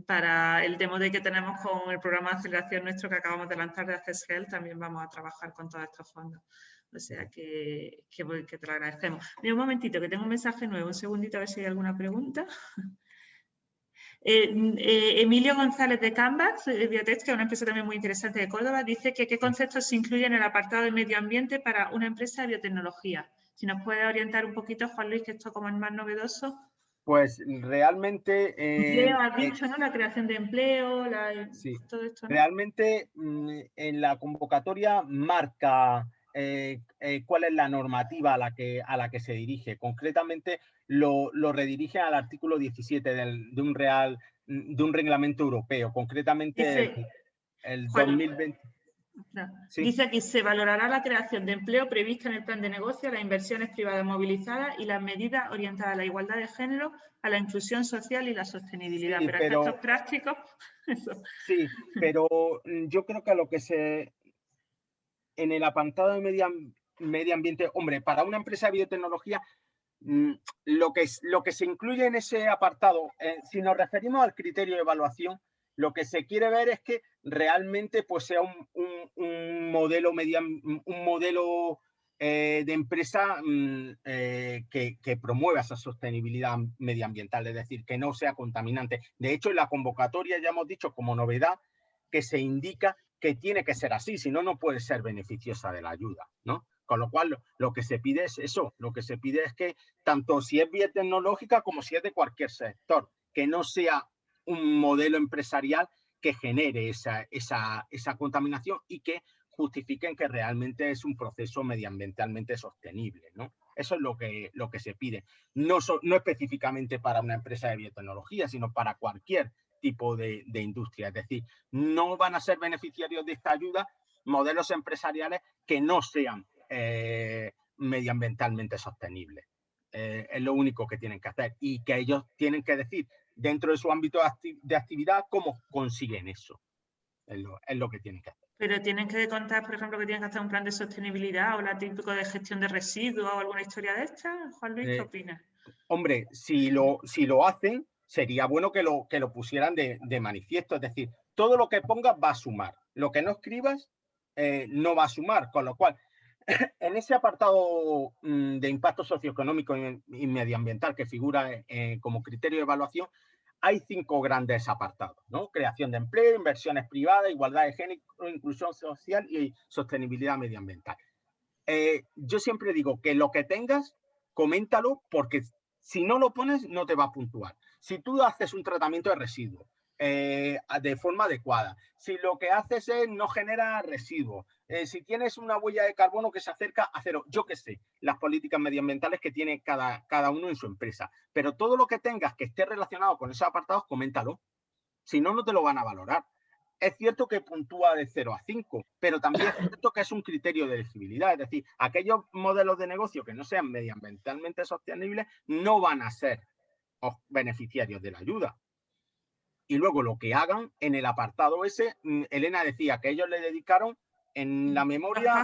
para el demo de que tenemos con el programa de aceleración nuestro que acabamos de lanzar de Access también vamos a trabajar con todos estos fondos. O sea que, que, te lo agradecemos. Mira, un momentito, que tengo un mensaje nuevo. Un segundito a ver si hay alguna pregunta. [laughs] Eh, eh, Emilio González de Canvas, de Biotech, que es una empresa también muy interesante de Córdoba, dice que qué conceptos se incluyen en el apartado de medio ambiente para una empresa de biotecnología. Si nos puede orientar un poquito, Juan Luis, que esto como es más novedoso. Pues realmente... Eh, empleo, has dicho, ¿no? La creación de empleo, todo esto. Realmente mm, en la convocatoria marca eh, eh, cuál es la normativa a la que, a la que se dirige. Concretamente lo, redirige al artículo 17 de, un real, de un reglamento europeo, concretamente el, 2020. Dice aquí, se valorará la creación de empleo prevista en el plan de negocio, las inversiones privadas movilizadas y las medidas orientadas a la igualdad de género, a la inclusión social y la sostenibilidad. pero, pero efectos prácticos... [laughs] Sí, pero mm, yo creo que a lo que se en el apartado de medio, ambiente, hombre, para una empresa de biotecnología, mm, lo que, lo que se incluye en ese apartado, eh, si nos referimos al criterio de evaluación, lo que se quiere ver es que realmente pues, sea un, modelo, un modelo eh, de empresa mm, eh, que, que, promueva esa sostenibilidad medioambiental, es decir, que no sea contaminante. De hecho, en la convocatoria ya hemos dicho como novedad que se indica que tiene que ser así, si no, no puede ser beneficiosa de la ayuda, ¿no? Con lo cual, lo que se pide es eso, lo que se pide es que tanto si es biotecnológica como si es de cualquier sector, que no sea un modelo empresarial que genere esa, esa, esa contaminación y que justifiquen que realmente es un proceso medioambientalmente sostenible, ¿no? Eso es lo que, lo que se pide. No, no específicamente para una empresa de biotecnología, sino para cualquier tipo de, industria. Es decir, no van a ser beneficiarios de esta ayuda modelos empresariales que no sean eh, medioambientalmente sostenibles. Eh, es lo único que tienen que hacer y que ellos tienen que decir dentro de su ámbito de, actividad cómo consiguen eso. Es lo, que tienen que hacer. Pero tienen que contar, por ejemplo, que tienen que hacer un plan de sostenibilidad o la típico de gestión de residuos o alguna historia de esta. Juan Luis, ¿qué eh, opinas? Hombre, si lo, si lo hacen, sería bueno que lo, que lo pusieran de, manifiesto. Es decir, todo lo que pongas va a sumar. Lo que no escribas eh, no va a sumar. Con lo cual, [laughs] en ese apartado mm, de impacto socioeconómico y, medioambiental que figura eh, como criterio de evaluación, hay cinco grandes apartados, ¿no? Creación de empleo, inversiones privadas, igualdad de género, inclusión social y sostenibilidad medioambiental. Eh, yo siempre digo que lo que tengas, coméntalo porque si no lo pones no te va a puntuar. Si tú haces un tratamiento de residuos eh, de forma adecuada, si lo que haces es no genera residuos, eh, si tienes una huella de carbono que se acerca a cero, yo qué sé, las políticas medioambientales que tiene cada, cada uno en su empresa, pero todo lo que tengas que esté relacionado con esos apartados, coméntalo. Si no, no te lo van a valorar. Es cierto que puntúa de 0 a 5, pero también es cierto que es un criterio de elegibilidad. Es decir, aquellos modelos de negocio que no sean medioambientalmente sostenibles no van a ser beneficiarios de la ayuda. Y luego lo que hagan en el apartado ese, mm, Elena decía que ellos le dedicaron en la memoria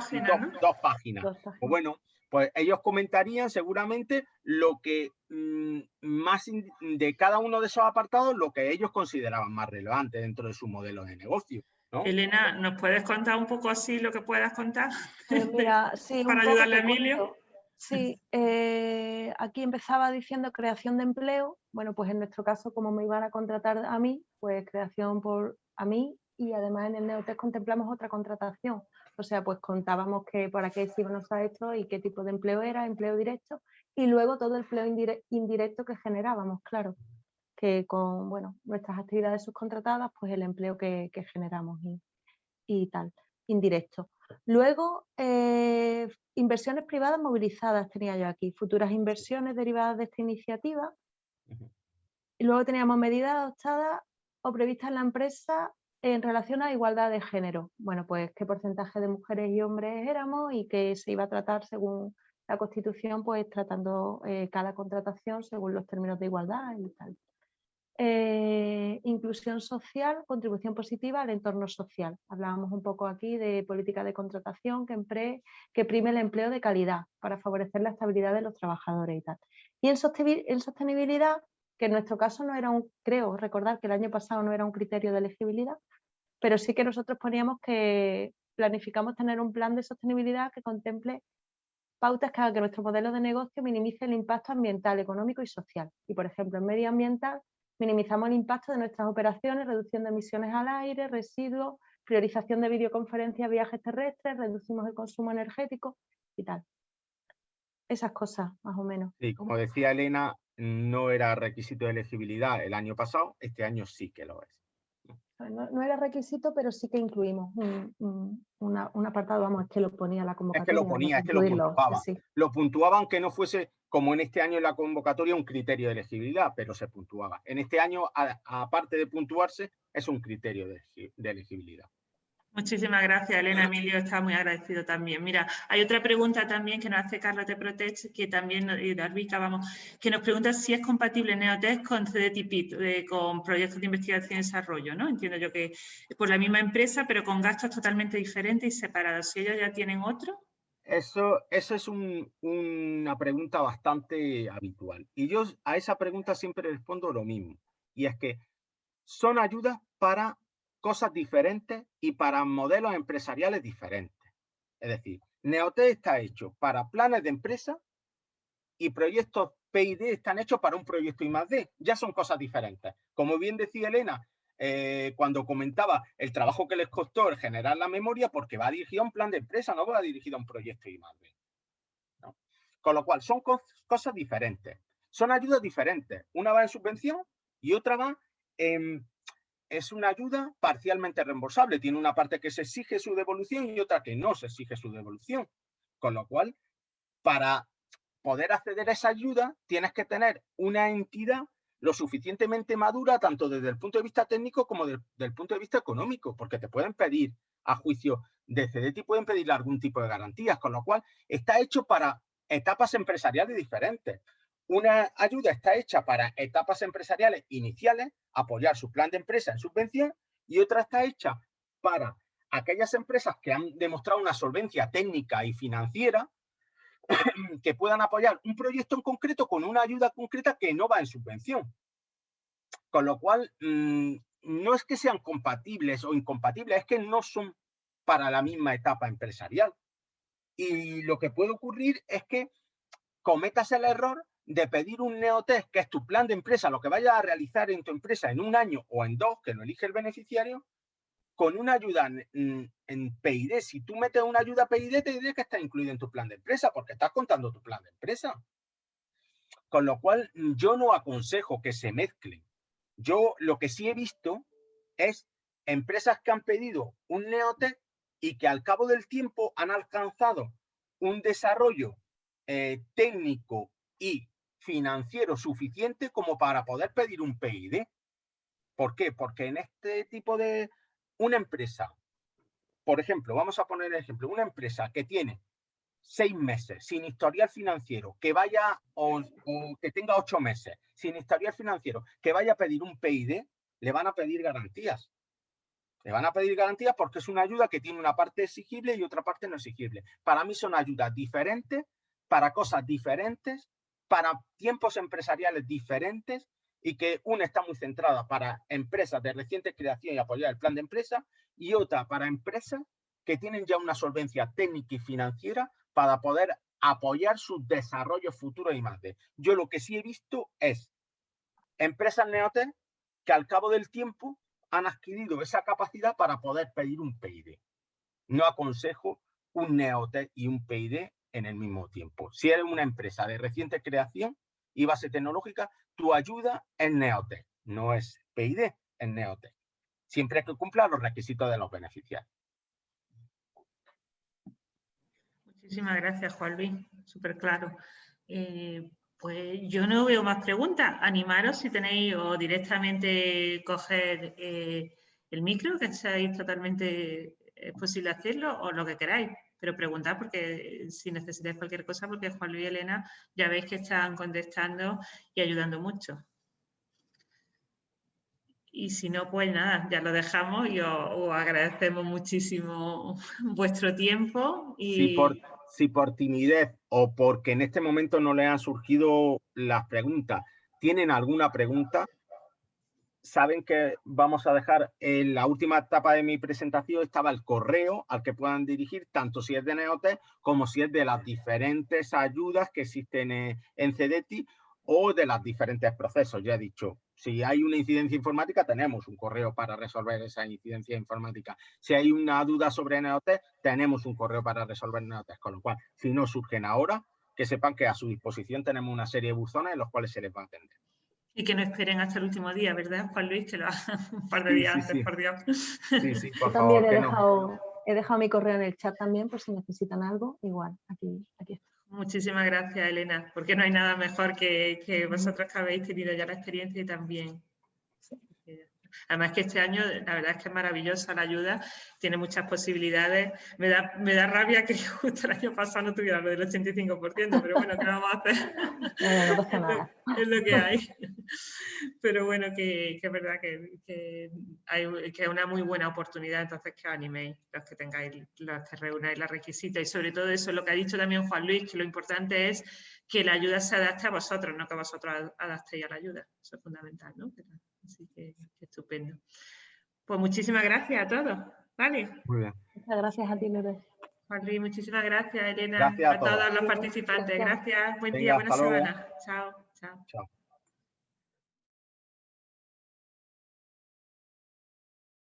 dos, páginas. Pues bueno, pues ellos comentarían seguramente lo que mm, más de cada uno de esos apartados, lo que ellos consideraban más relevante dentro de su modelo de negocio. Elena, ¿nos puedes contar un poco así lo que puedas contar? Pues [laughs] Para ayudarle a Emilio. Sí, eh, aquí empezaba diciendo creación de empleo. Bueno, pues en nuestro caso, como me iban a contratar a mí, pues creación por a mí y además en el Neotest contemplamos otra contratación. O sea, pues contábamos que para qué íbamos a esto y qué tipo de empleo era, empleo directo, y luego todo el empleo indirecto que generábamos, claro, que con bueno, nuestras actividades subcontratadas, pues el empleo que, generamos y tal, indirecto. Luego, eh, inversiones privadas movilizadas tenía yo aquí, futuras inversiones derivadas de esta iniciativa. Y luego teníamos medidas adoptadas o previstas en la empresa en relación a igualdad de género. Bueno, pues qué porcentaje de mujeres y hombres éramos y qué se iba a tratar según la Constitución, pues tratando eh, cada contratación según los términos de igualdad y tal. Eh, inclusión social, contribución positiva al entorno social. Hablábamos un poco aquí de política de contratación que, que prime el empleo de calidad para favorecer la estabilidad de los trabajadores y tal. Y en, sostenibilidad, que en nuestro caso no era un, creo recordar que el año pasado no era un criterio de elegibilidad, pero sí que nosotros poníamos que planificamos tener un plan de sostenibilidad que contemple pautas que hagan que nuestro modelo de negocio minimice el impacto ambiental, económico y social. Y por ejemplo, en medioambiental minimizamos el impacto de nuestras operaciones, reducción de emisiones al aire, residuos, priorización de videoconferencias, viajes terrestres, reducimos el consumo energético y tal. Esas cosas, más o menos. Sí, como decía Elena, no era requisito de elegibilidad el año pasado, este año sí que lo es. No, era requisito, pero sí que incluimos un, apartado, vamos, es que lo ponía la convocatoria. Es que lo ponía, es que lo puntuaba. Lo puntuaban que no fuese, como en este año en la convocatoria, un criterio de elegibilidad, pero se puntuaba. En este año, aparte de puntuarse, es un criterio de elegibilidad. Muchísimas gracias, Elena. Emilio está muy agradecido también. Mira, hay otra pregunta también que nos hace Carlos de Protect, que también, y vamos, que nos pregunta si es compatible Neotech con CDTIPIT, con proyectos de investigación y desarrollo, ¿no? Entiendo yo que por la misma empresa, pero con gastos totalmente diferentes y separados. Si ellos ya tienen otro. Eso, eso es una pregunta bastante habitual. Y yo a esa pregunta siempre respondo lo mismo. Y es que son ayudas para cosas diferentes y para modelos empresariales diferentes. Es decir, Neote está hecho para planes de empresa y proyectos PID están hechos para un proyecto I+.D. Ya son cosas diferentes. Como bien decía Elena, eh, cuando comentaba el trabajo que les costó el generar la memoria, porque va dirigido a un plan de empresa, no va dirigido a un proyecto I+.D. Con lo cual, son cosas diferentes. Son ayudas diferentes. Una va en subvención y otra va en es una ayuda parcialmente reembolsable. Tiene una parte que se exige su devolución y otra que no se exige su devolución. Con lo cual, para poder acceder a esa ayuda, tienes que tener una entidad lo suficientemente madura, tanto desde el punto de vista técnico como desde el punto de vista económico, porque te pueden pedir a juicio de CDT, pueden pedir algún tipo de garantías, con lo cual está hecho para etapas empresariales diferentes. Una ayuda está hecha para etapas empresariales iniciales, apoyar su plan de empresa en subvención, y otra está hecha para aquellas empresas que han demostrado una solvencia técnica y financiera [clears throat] que puedan apoyar un proyecto en concreto con una ayuda concreta que no va en subvención. Con lo cual, mm, no es que sean compatibles o incompatibles, es que no son para la misma etapa empresarial. Y lo que puede ocurrir es que cometas el error de pedir un neotest, que es tu plan de empresa, lo que vayas a realizar en tu empresa en un año o en dos, que lo elige el beneficiario, con una ayuda en, en PID. Si tú metes una ayuda PID, te diré que está incluido en tu plan de empresa, porque estás contando tu plan de empresa. Con lo cual, yo no aconsejo que se mezclen. Yo lo que sí he visto es empresas que han pedido un neotest y que al cabo del tiempo han alcanzado un desarrollo eh, técnico y financiero suficiente como para poder pedir un PID. ¿Por qué? Porque en este tipo de una empresa, por ejemplo, vamos a poner el ejemplo, una empresa que tiene seis meses sin historial financiero, que vaya o, que tenga ocho meses sin historial financiero, que vaya a pedir un PID, le van a pedir garantías. Le van a pedir garantías porque es una ayuda que tiene una parte exigible y otra parte no exigible. Para mí son ayudas diferentes, para cosas diferentes para tiempos empresariales diferentes y que una está muy centrada para empresas de reciente creación y apoyar el plan de empresa y otra para empresas que tienen ya una solvencia técnica y financiera para poder apoyar su desarrollo futuro y más de. Yo lo que sí he visto es empresas neotel que al cabo del tiempo han adquirido esa capacidad para poder pedir un PID. No aconsejo un neotel y un PID en el mismo tiempo. Si eres una empresa de reciente creación y base tecnológica, tu ayuda es Neotech, no es PID, es Neotech. Siempre que cumpla los requisitos de los beneficiarios. Muchísimas gracias, Juan Luis. Súper claro. Eh, pues yo no veo más preguntas. Animaros si tenéis o directamente coger eh, el micro, que estáis totalmente es posible hacerlo, o lo que queráis pero preguntad porque si necesitáis cualquier cosa, porque Juan Luis y Elena ya veis que están contestando y ayudando mucho. Y si no, pues nada, ya lo dejamos y os, agradecemos muchísimo [laughs] vuestro tiempo. Y... Si, por, timidez o porque en este momento no les han surgido las preguntas, ¿tienen alguna pregunta? Saben que vamos a dejar en la última etapa de mi presentación estaba el correo al que puedan dirigir, tanto si es de Neote como si es de las diferentes ayudas que existen en CEDETI o de los diferentes procesos. Ya he dicho, si hay una incidencia informática, tenemos un correo para resolver esa incidencia informática. Si hay una duda sobre NEOT, tenemos un correo para resolver NEOT. Con lo cual, si no surgen ahora, que sepan que a su disposición tenemos una serie de buzones en los cuales se les va a atender. Y que no esperen hasta el último día, ¿verdad, Juan Luis? Que lo [laughs] un par de días antes, por Dios. Sí, sí, [laughs] por favor. También he, dejado, he dejado mi correo en el chat también, por si necesitan algo, igual, aquí, aquí está. Muchísimas gracias, Elena, porque no hay nada mejor que, que vosotros que habéis tenido ya la experiencia y también Además que este año la verdad es que es maravillosa la ayuda, tiene muchas posibilidades. Me da, me da rabia que [laughs] justo el año pasado no tuviera lo del 85%, pero bueno, ¿qué vamos a hacer? [laughs] es, lo, que hay. Pero bueno, que, es verdad que, que, hay, que es una muy buena oportunidad, entonces que os animéis los que tengáis, los que reunáis la requisita y sobre todo eso, lo que ha dicho también Juan Luis, que lo importante es que la ayuda se adapte a vosotros, no que vosotros adaptéis a la ayuda. Eso es fundamental, ¿no? Así que, estupendo. Pues muchísimas gracias a todos. Vale. Muy bien. Muchas gracias a ti, Lourdes. Juan muchísimas gracias, Elena, a, todos. los participantes. Gracias. Buen día, buena semana. Chao. Chao. Chao.